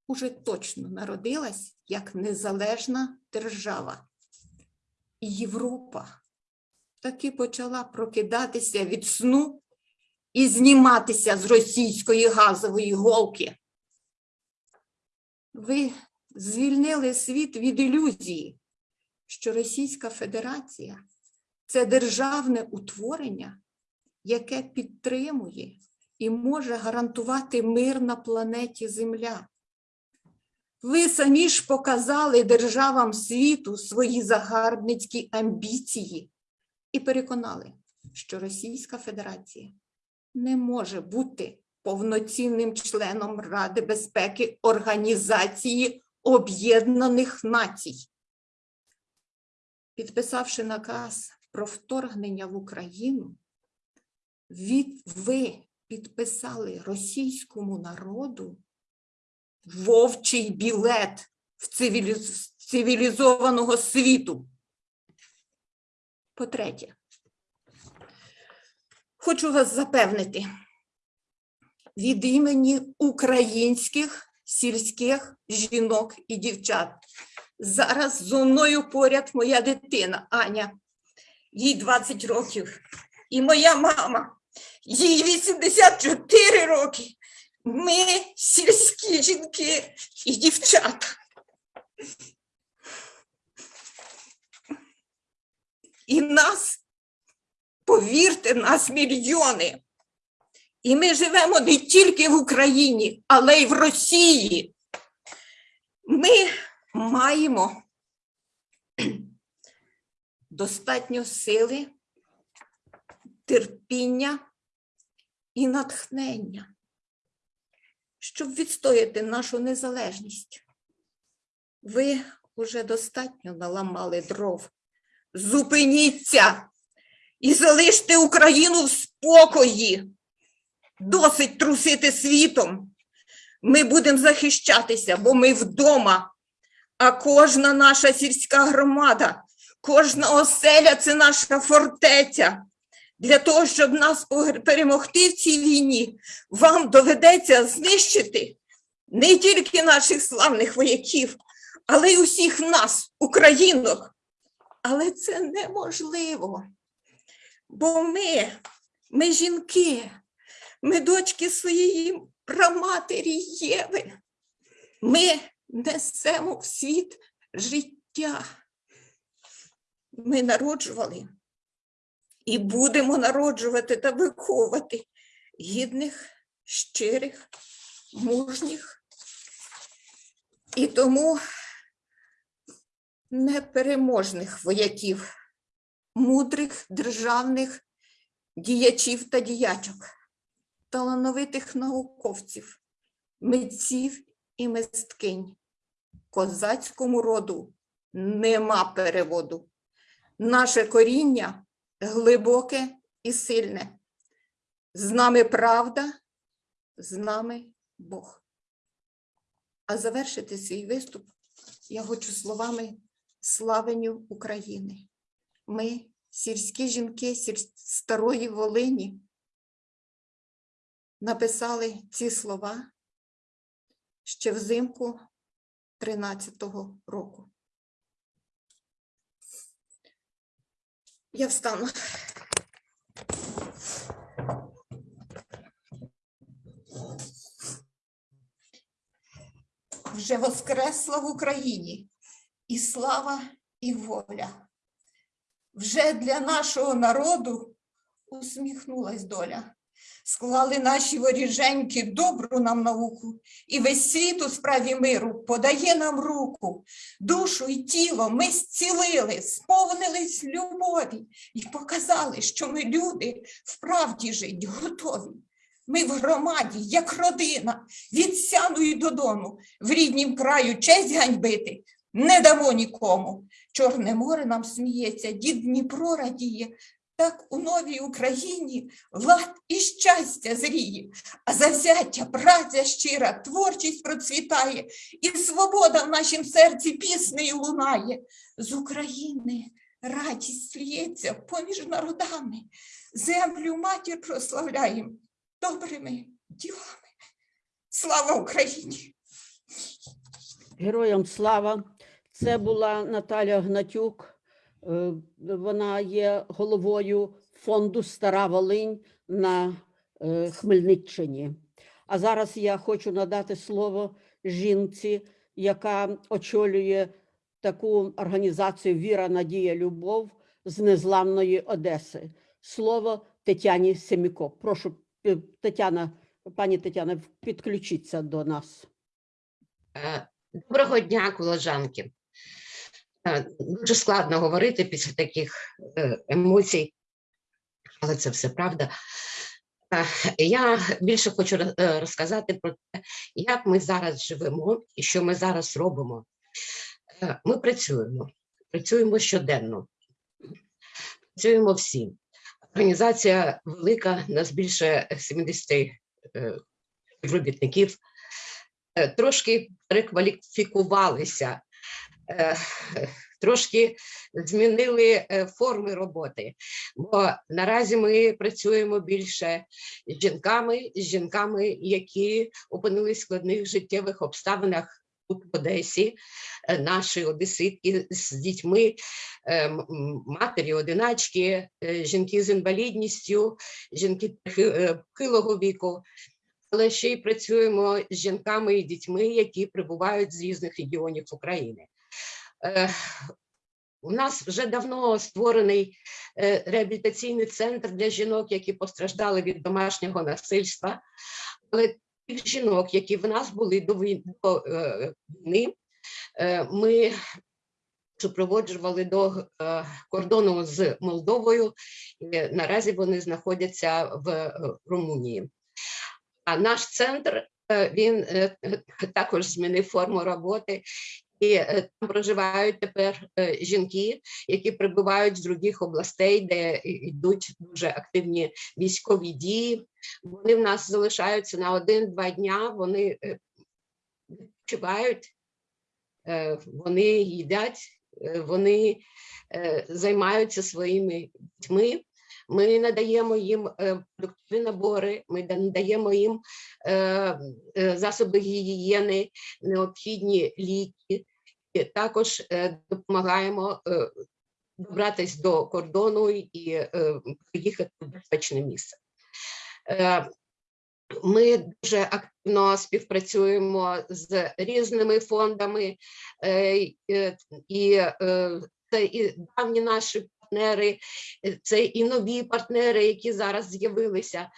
уже точно народилась як незалежна держава. І Європа таки почала прокидатися від сну і зніматися з російської газової голки. Ви звільнили світ від ілюзії, що Російська Федерація це державне утворення, яке підтримує і може гарантувати мир на планеті Земля. Ви самі ж показали державам світу свої загарбницькі амбіції і переконали, що Російська Федерація не може бути повноцінним членом Ради безпеки Організації Об'єднаних Націй. Підписавши наказ про вторгнення в Україну, ви підписали російському народу вовчий білет в цивіліз- цивілізованого світу. По-третє, хочу вас запевнити від імені українських сільських жінок і дівчат. Зараз зо мною поряд моя дитина Аня, їй 20 років, і моя мама, їй 84 роки. Ми сільські жінки і дівчата. І нас, повірте, нас мільйони. І ми живемо не тільки в Україні, але й в Росії. Ми маємо достатньо сили, терпіння і натхнення, щоб відстояти нашу незалежність. Ви вже достатньо наламали дров. Зупиніться і залиште Україну в спокої. Досить трусити світом. Ми будемо захищатися, бо ми вдома. А кожна наша сільська громада, кожна оселя це наша фортеця. Для того, щоб нас перемогти в цій війні, вам доведеться знищити не тільки наших славних вояків, але й усіх нас, українок. Але це неможливо. Бо ми, ми жінки, ми дочки своєї праматері Єви. Ми несемо в світ життя. Ми народжували і будемо народжувати та виховувати гідних, щирих, мужніх. І тому непереможних вояків, мудрих державних діячів та діячок, талановитих науковців, митців і мисткинь. Козацькому роду нема переводу. Наше коріння глибоке і сильне. З нами правда, з нами Бог. А завершити свій виступ я хочу словами славенню України. Ми, сільські жінки старої Волині, написали ці слова ще взимку 13-го року. Я встану. Вже воскресла в Україні і слава, і воля. Вже для нашого народу усміхнулась доля. Склали наші воріженьки добру нам науку, і весь світ у справі миру подає нам руку. Душу і тіло ми зцілили, сповнились любові і показали, що ми люди вправді жить готові. Ми в громаді, як родина, від сяну і додону, в ріднім краю честь ганьбити не дамо нікому. Чорне море нам сміється, дід Дніпро радіє. Так у новій Україні лад і щастя зріє, а завзяття, праця щира, творчість процвітає, і свобода в нашім серці піснею лунає. З України радість лється поміж народами, землю матір прославляємо добрими ділами. Слава Україні! Героям слава. Це була Наталя Гнатюк. Е, Вона є головою фонду Стара Волинь на е, Хмельниччині. А зараз я хочу надати слово жінці, яка очолює таку організацію Віра, Надія, Любов з незламної Одеси. Слово Тетяні Семіко. Прошу, е, Тетяна, пані Тетяна, підключіться до нас. Доброго дня, колежанки. Е, Дуже складно говорити після таких е, емоцій, але це все правда. Е, Я більше хочу розказати про те, як ми зараз живемо і що ми зараз робимо. Ми працюємо, працюємо щоденно, працюємо всі. Організація велика, нас більше 70 е, співробітників. Трошки перекваліфікувалися, трошки змінили е, форми роботи. Бо наразі ми працюємо більше з жінками, з жінками, які опинились в складних життєвих обставинах тут в Одесі, е, наші одеситки з дітьми, е, матері, одиначки, е, жінки з інвалідністю, жінки похи- е, похилого віку. Але ще й працюємо з жінками і дітьми, які прибувають з різних регіонів України. У нас вже давно створений е, реабілітаційний центр для жінок, які постраждали від домашнього насильства. Але тих жінок, які в нас були до е, війни, е, ми супроводжували до кордону з Молдовою. І наразі вони знаходяться в Румунії. А наш центр він також змінив форму роботи. І е, там проживають тепер е, жінки, які прибувають з других областей, де йдуть дуже активні військові дії. Вони в нас залишаються на один-два дня. Вони е, відпочивають, е, вони їдять, е, вони е, займаються своїми дітьми. Ми надаємо їм е, продуктові набори, ми надаємо їм е, е, засоби гігієни, необхідні ліки. Також е, допомагаємо е, добратись до кордону і е, приїхати в безпечне місце. Ми дуже активно співпрацюємо з різними фондами, і це і давні наші партнери, це і нові партнери, які зараз з'явилися.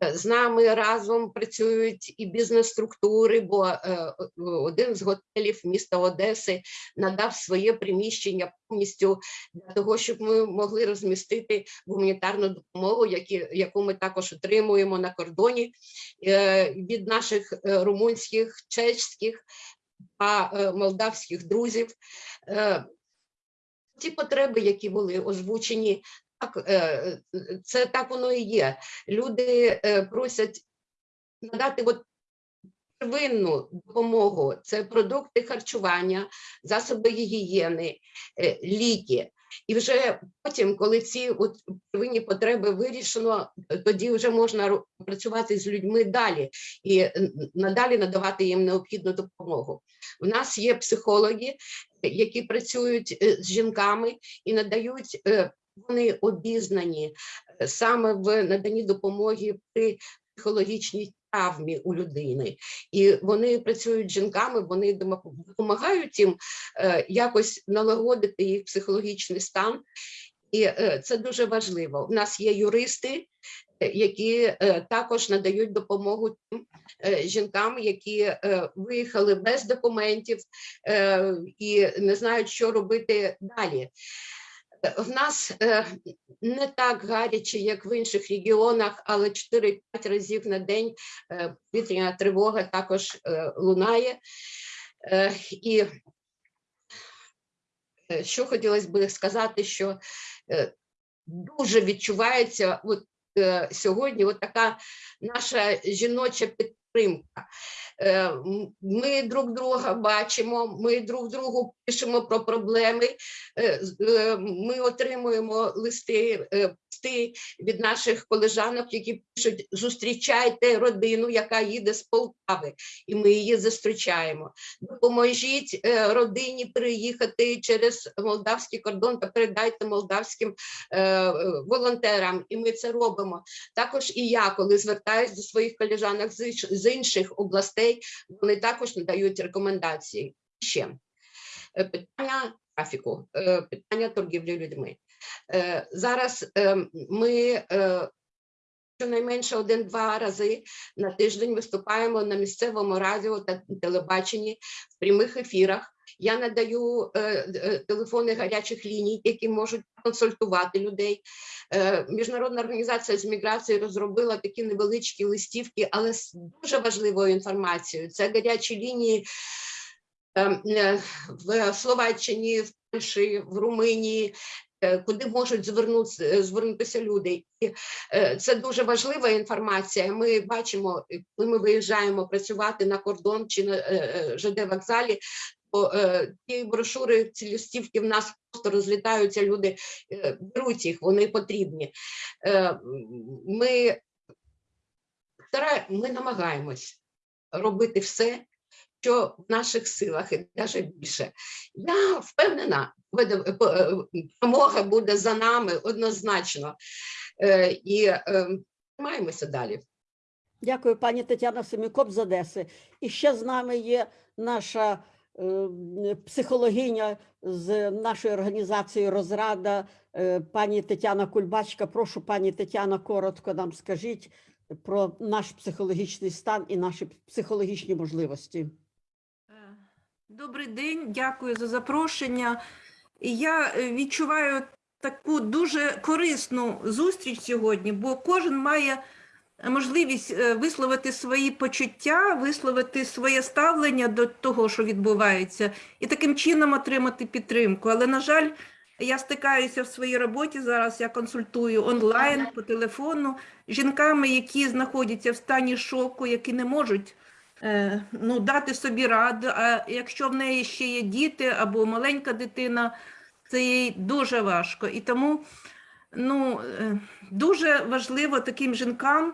З нами разом працюють і бізнес-структури, бо е, один з готелів міста Одеси надав своє приміщення повністю для того, щоб ми могли розмістити гуманітарну допомогу, яку ми також отримуємо на кордоні е, від наших е, румунських, чеських та молдавських друзів. Ті потреби, які були озвучені, так, е, е, це так воно і є. Люди е, просять надати от первинну допомогу. Це продукти харчування, засоби гігієни, ліки. І вже потім, коли ці от первинні потреби вирішено, тоді вже можна працювати з людьми далі і надалі надавати їм необхідну допомогу. У нас є психологи, які працюють з жінками і надають. Вони обізнані е, саме в наданні допомоги при психологічній травмі у людини, і вони працюють з жінками, вони допомагають їм е, якось налагодити їх психологічний стан. І е, це дуже важливо. У нас є юристи, які також надають допомогу тим жінкам, які виїхали без документів і не знають, що робити далі. В нас е, не так гаряче, як в інших регіонах, але 4-5 разів на день е, повітряна тривога також е, лунає. І що хотілося б сказати, що дуже відчувається от, сьогодні от така наша жіноча підтримка. Ми друг друга бачимо, ми друг другу пишемо про проблеми. е, е, Ми отримуємо листи, е, від наших колежанок, які пишуть: зустрічайте родину, яка їде з Полтави, і ми її зустрічаємо. Допоможіть родині переїхати через молдавський кордон та передайте молдавським волонтерам, і ми це робимо. Також і я, коли звертаюся до своїх колежанок з інших областей, вони також надають рекомендації. Ще питання трафіку, е, питання торгівлі людьми. Е, Зараз е, ми е, щонайменше один-два рази на тиждень виступаємо на місцевому радіо та телебаченні в прямих ефірах. Я надаю е, е, телефони гарячих ліній, які можуть консультувати людей. Е, Міжнародна організація з міграції розробила такі невеличкі листівки, але з дуже важливою інформацією. Це гарячі лінії в Словаччині, в Польщі, в Румунії. е, Куди можуть звернутися, звернутися люди, і е, це дуже важлива інформація. Ми бачимо, е, коли ми виїжджаємо працювати на кордон чи на е, е, ЖД вокзалі, то е, ті брошури, ці листівки в нас просто розлітаються. Люди е, беруть їх, вони потрібні. Е, Ми, ми намагаємось робити все, що в наших силах і навіть більше. Я впевнена, по- е, буде за нами однозначно. Е, І е, тримаємося далі. Дякую, пані Тетяна Семікоп з Одеси. І ще з нами є наша психологиня з нашої організації Розрада, пані Тетяна Кульбачка. Прошу, пані Тетяна, коротко нам скажіть про наш психологічний стан і наші психологічні можливості. Добрий день, дякую за запрошення. Я е, відчуваю таку дуже корисну зустріч сьогодні, бо кожен має можливість е, висловити свої почуття, висловити своє ставлення до того, що відбувається, і таким чином отримати підтримку. Але, на жаль, я стикаюся в своїй роботі зараз. Я консультую онлайн по телефону з жінками, які знаходяться в стані шоку, які не можуть ну, дати собі раду. А якщо в неї ще є діти або маленька дитина, це їй дуже важко. І тому ну, е, дуже важливо таким жінкам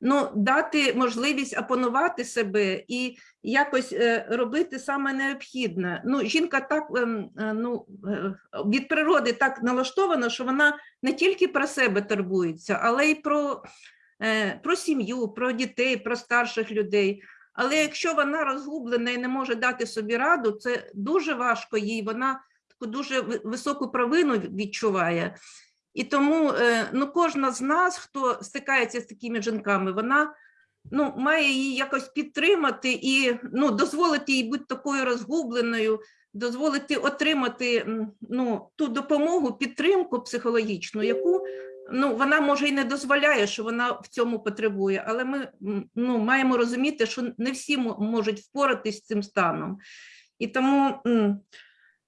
ну, дати можливість опанувати себе і якось е, робити саме необхідне. Ну, жінка так е, ну, е, від природи так налаштована, що вона не тільки про себе турбується, але й про, е, про сім'ю, про дітей, про старших людей. Але якщо вона розгублена і не може дати собі раду, це дуже важко їй. Вона таку дуже високу провину відчуває. І тому е, ну, кожна з нас, хто стикається з такими жінками, вона ну, має її якось підтримати і ну, дозволити їй бути такою розгубленою, дозволити отримати ну, ту допомогу, підтримку психологічну, яку ну, вона може і не дозволяє, що вона в цьому потребує. Але ми ну, маємо розуміти, що не всі можуть впоратись з цим станом. І тому.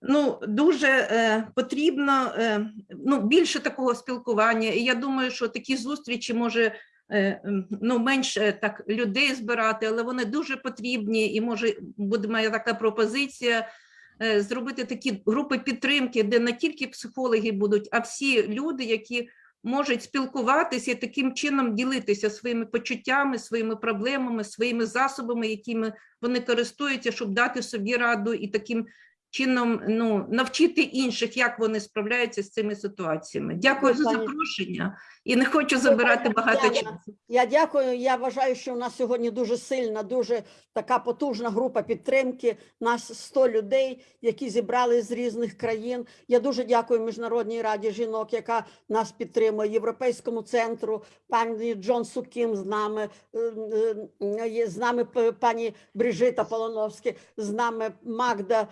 Ну, дуже е, потрібно е, ну, більше такого спілкування. І я думаю, що такі зустрічі може е, ну, менше так людей збирати, але вони дуже потрібні. І може буде моя така пропозиція е, зробити такі групи підтримки, де не тільки психологи будуть, а всі люди, які можуть спілкуватися і таким чином ділитися своїми почуттями, своїми проблемами, своїми засобами, якими вони користуються, щоб дати собі раду і таким чином ну, навчити інших, як вони справляються з цими ситуаціями. Дякую за запрошення і не хочу забирати багато часу. Я дякую. Я вважаю, що у нас сьогодні дуже сильна, дуже така потужна група підтримки. Нас 100 людей, які зібрали з різних країн. Я дуже дякую Міжнародній раді жінок, яка нас підтримує, Європейському центру, пані Джон Сукім з нами, е, е, є з нами пані Брижита Полоновська, з нами Магда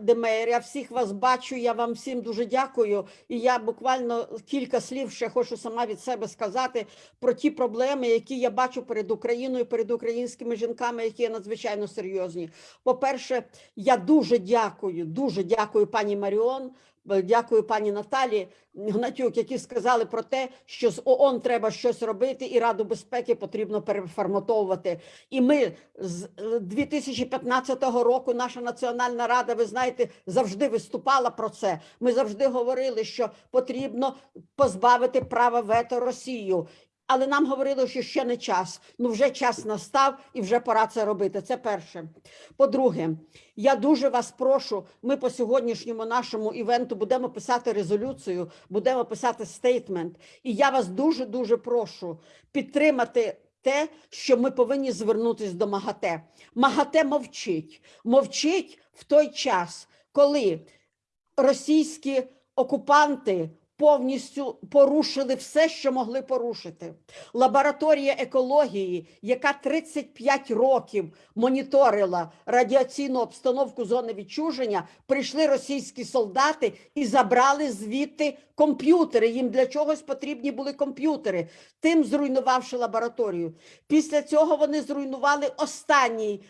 Д- Демейр. Я всіх вас бачу. Я вам всім дуже дякую. І я буквально кілька слів ще хочу сама від себе сказати про ті проблеми, які я бачу перед Україною, перед українськими жінками, які є надзвичайно серйозні. По-перше, я дуже дякую, дуже дякую пані Маріон. Е, Дякую пані Наталі Гнатюк, які сказали про те, що з ООН треба щось робити, і Раду безпеки потрібно переформатовувати. І ми з е, 2015 року, наша Національна Рада, ви знаєте, завжди виступала про це. Ми завжди говорили, що потрібно позбавити права вето Росію. Але нам говорили, що ще не час. Ну вже час настав і вже пора це робити. Це перше. По-друге, я дуже вас прошу. Ми по сьогоднішньому нашому івенту будемо писати резолюцію, будемо писати стейтмент. І я вас дуже дуже прошу підтримати. Те, що ми повинні звернутися до МАГАТЕ. МАГАТЕ мовчить. Мовчить в той час, коли російські окупанти повністю порушили все, що могли порушити. Лабораторія екології, яка 35 років моніторила радіаційну обстановку зони відчуження, прийшли російські солдати і забрали звідти комп'ютери. Їм для чогось потрібні були комп'ютери, тим зруйнувавши лабораторію. Після цього вони зруйнували останній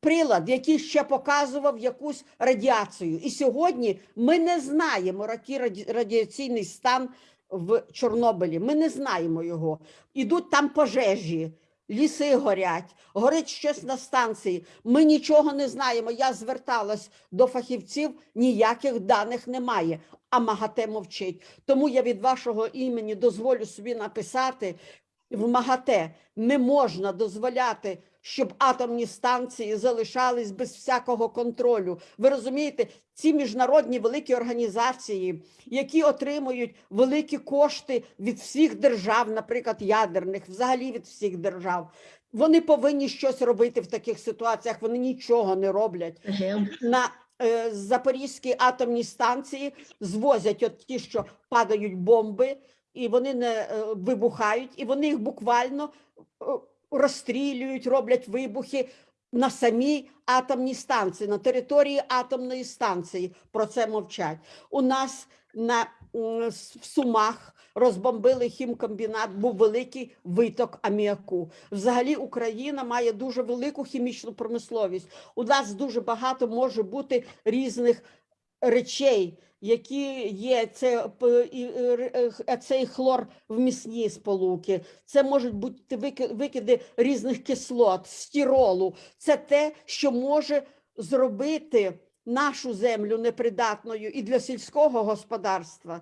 прилад, який ще показував якусь радіацію. І сьогодні ми не знаємо який радіаційний стан в Чорнобилі. Ми не знаємо його. Ідуть там пожежі. Ліси горять, горить щось на станції. Ми нічого не знаємо. Я зверталась до фахівців, ніяких даних немає. А МАГАТЕ мовчить. Тому я від вашого імені дозволю собі написати в МАГАТЕ не можна дозволяти щоб атомні станції залишались без всякого контролю. Ви розумієте, ці міжнародні великі організації, які отримують великі кошти від всіх держав, наприклад, ядерних, взагалі від всіх держав, вони повинні щось робити в таких ситуаціях. Вони нічого не роблять. На е, Запорізькій атомній станції звозять от ті, що падають бомби, і вони не е, вибухають, і вони їх буквально е, розстрілюють, роблять вибухи на самій атомній станції, на території атомної станції. Про це мовчать. У нас на в Сумах розбомбили хімкомбінат, був великий виток аміаку. Взагалі Україна має дуже велику хімічну промисловість. У нас дуже багато може бути різних речей, які є це е, цей хлор вмісні сполуки. Це можуть бути викиди різних кислот, стіролу. Це те, що може зробити нашу землю непридатною і для сільського господарства,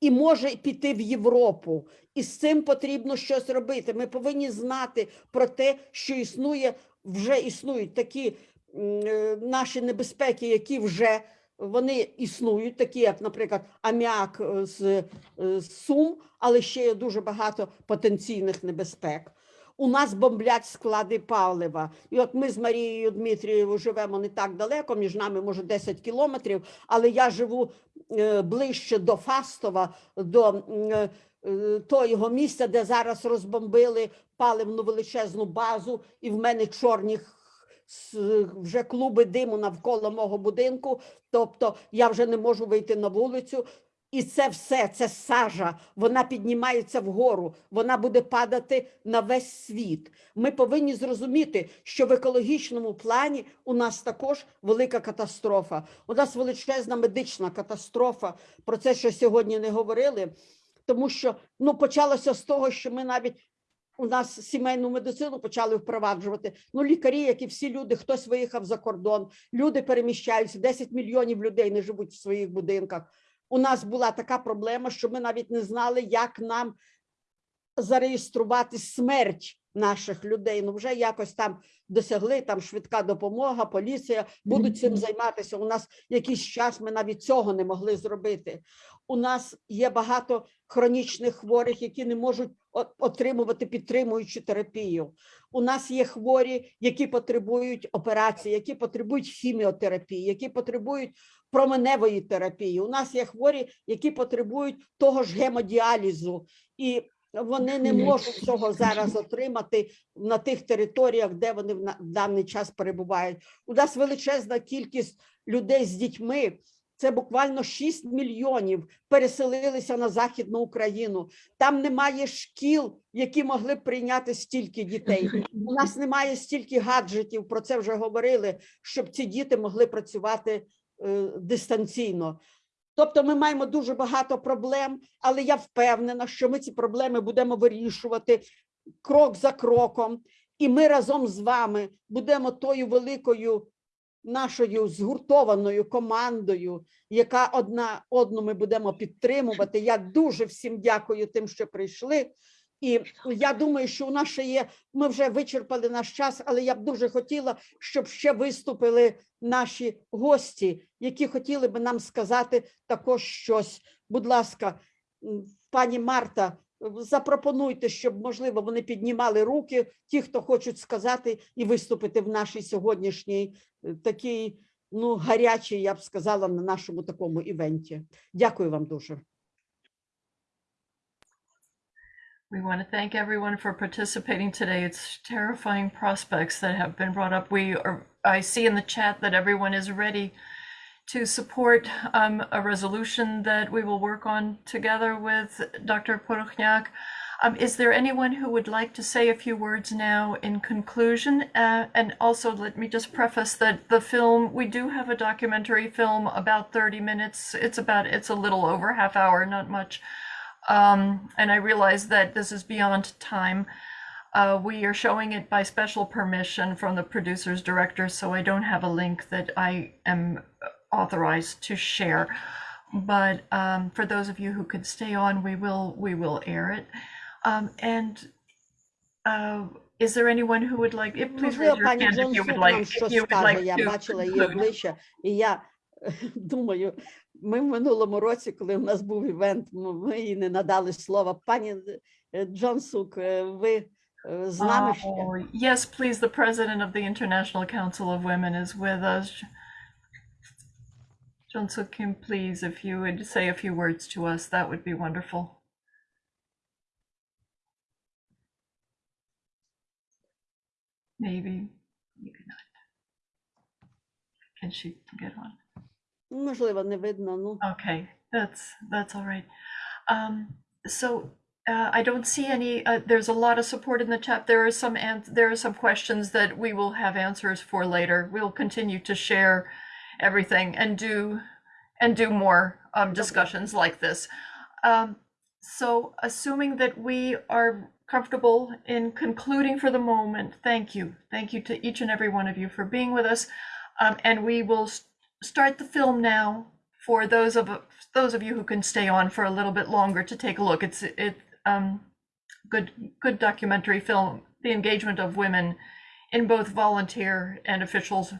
і може піти в Європу. І з цим потрібно щось робити. Ми повинні знати про те, що існує, вже існують такі е, наші небезпеки, які вже вони існують, такі як, наприклад, аміак е, з, е, з Сум, але ще є дуже багато потенційних небезпек. У нас бомблять склади палива. І от ми з Марією Дмитрією живемо не так далеко, між нами може 10 кілометрів, але я живу е, ближче до Фастова, до того місця, де зараз розбомбили паливну величезну базу, і в мене чорні вже клуби диму навколо мого будинку. Тобто я вже не можу вийти на вулицю. І це все, це сажа, вона піднімається вгору, вона буде падати на весь світ. Ми повинні зрозуміти, що в екологічному плані у нас також велика катастрофа. У нас величезна медична катастрофа. Про це ще сьогодні не говорили, тому що ну почалося з того, що ми навіть у нас сімейну медицину почали впроваджувати. Ну, лікарі, як і всі люди, хтось виїхав за кордон, люди переміщаються, 10 мільйонів людей не живуть в своїх будинках. У нас була така проблема, що ми навіть не знали, як нам зареєструвати смерть наших людей. Ну, вже якось там досягли, там швидка допомога, поліція будуть цим займатися. У нас якийсь час ми навіть цього не могли зробити. У нас є багато хронічних хворих, які не можуть отримувати підтримуючу терапію. У нас є хворі, які потребують операції, які потребують хіміотерапії, які потребують променевої терапії. У нас є хворі, які потребують того ж гемодіалізу, і вони не можуть цього зараз отримати на тих територіях, де вони в даний час перебувають. У нас величезна кількість людей з дітьми. Це буквально 6 мільйонів переселилися на Західну Україну. Там немає шкіл, які могли б прийняти стільки дітей. У нас немає стільки гаджетів, про це вже говорили, щоб ці діти могли працювати е, дистанційно. Тобто ми маємо дуже багато проблем, але я впевнена, що ми ці проблеми будемо вирішувати крок за кроком, і ми разом з вами будемо тою великою нашою згуртованою командою, яка одна одну ми будемо підтримувати. Я дуже всім дякую тим, що прийшли. І я думаю, що у нас ще є. Ми вже вичерпали наш час, але я б дуже хотіла, щоб ще виступили наші гості, які хотіли би нам сказати також щось. Будь ласка, пані Марта, запропонуйте, щоб можливо вони піднімали руки, ті, хто хочуть сказати і виступити в нашій сьогоднішній е, такій, ну гарячій, я б сказала, на нашому такому івенті. Дякую вам дуже. We want to thank everyone for participating today. It's terrifying prospects that have been brought up. We are, I see in the chat that everyone is ready to support um, a resolution that we will work on together with Dr. Porokhniak. Um, is there anyone who would like to say a few words now in conclusion? Uh, and also, let me just preface that the film, we do have a documentary film about 30 minutes. It's about, it's a little over half hour, not much. Um, and I realize that this is beyond time. Uh, we are showing it by special permission from the producer's director, so I don't have a link that I am authorized to share. But um, for those of you who could stay on, we will we will air it. Um, and uh, is there anyone who would like, if- please raise Можливо, your пані hand if you Джонсук would нам like, if щось you would скаже. like Я to бачила її conclude. обличчя, і я *laughs* думаю, ми в минулому році, коли в нас був івент, м- ми їй не надали слова. Пані е, Джонсук, е, ви е, з нами ще? Oh, yes, please, the president of the International Council of Women is with us. Junsu Kim, please, if you would say a few words to us, that would be wonderful. Maybe you cannot. Can she get on? Можливо, не видно. Ну, Okay, that's, that's all right. Um, so, uh, I don't see any, uh, there's a lot of support in the chat. There are some, an- there are some questions that we will have answers for later. We'll continue to share everything and do, and do more, um, discussions like this. Um, so assuming that we are comfortable in concluding for the moment, thank you. Thank you to each and every one of you for being with us. Um, and we will s- start the film now for those of those of you who can stay on for a little bit longer to take a look. It's it um good good documentary film, the engagement of women in both volunteer and officials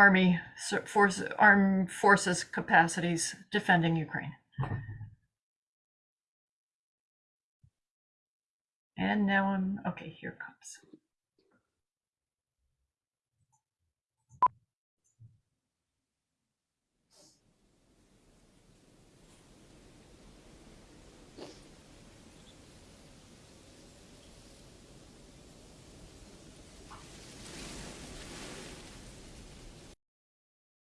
army force armed forces capacities defending Ukraine. And now I'm okay, here comes.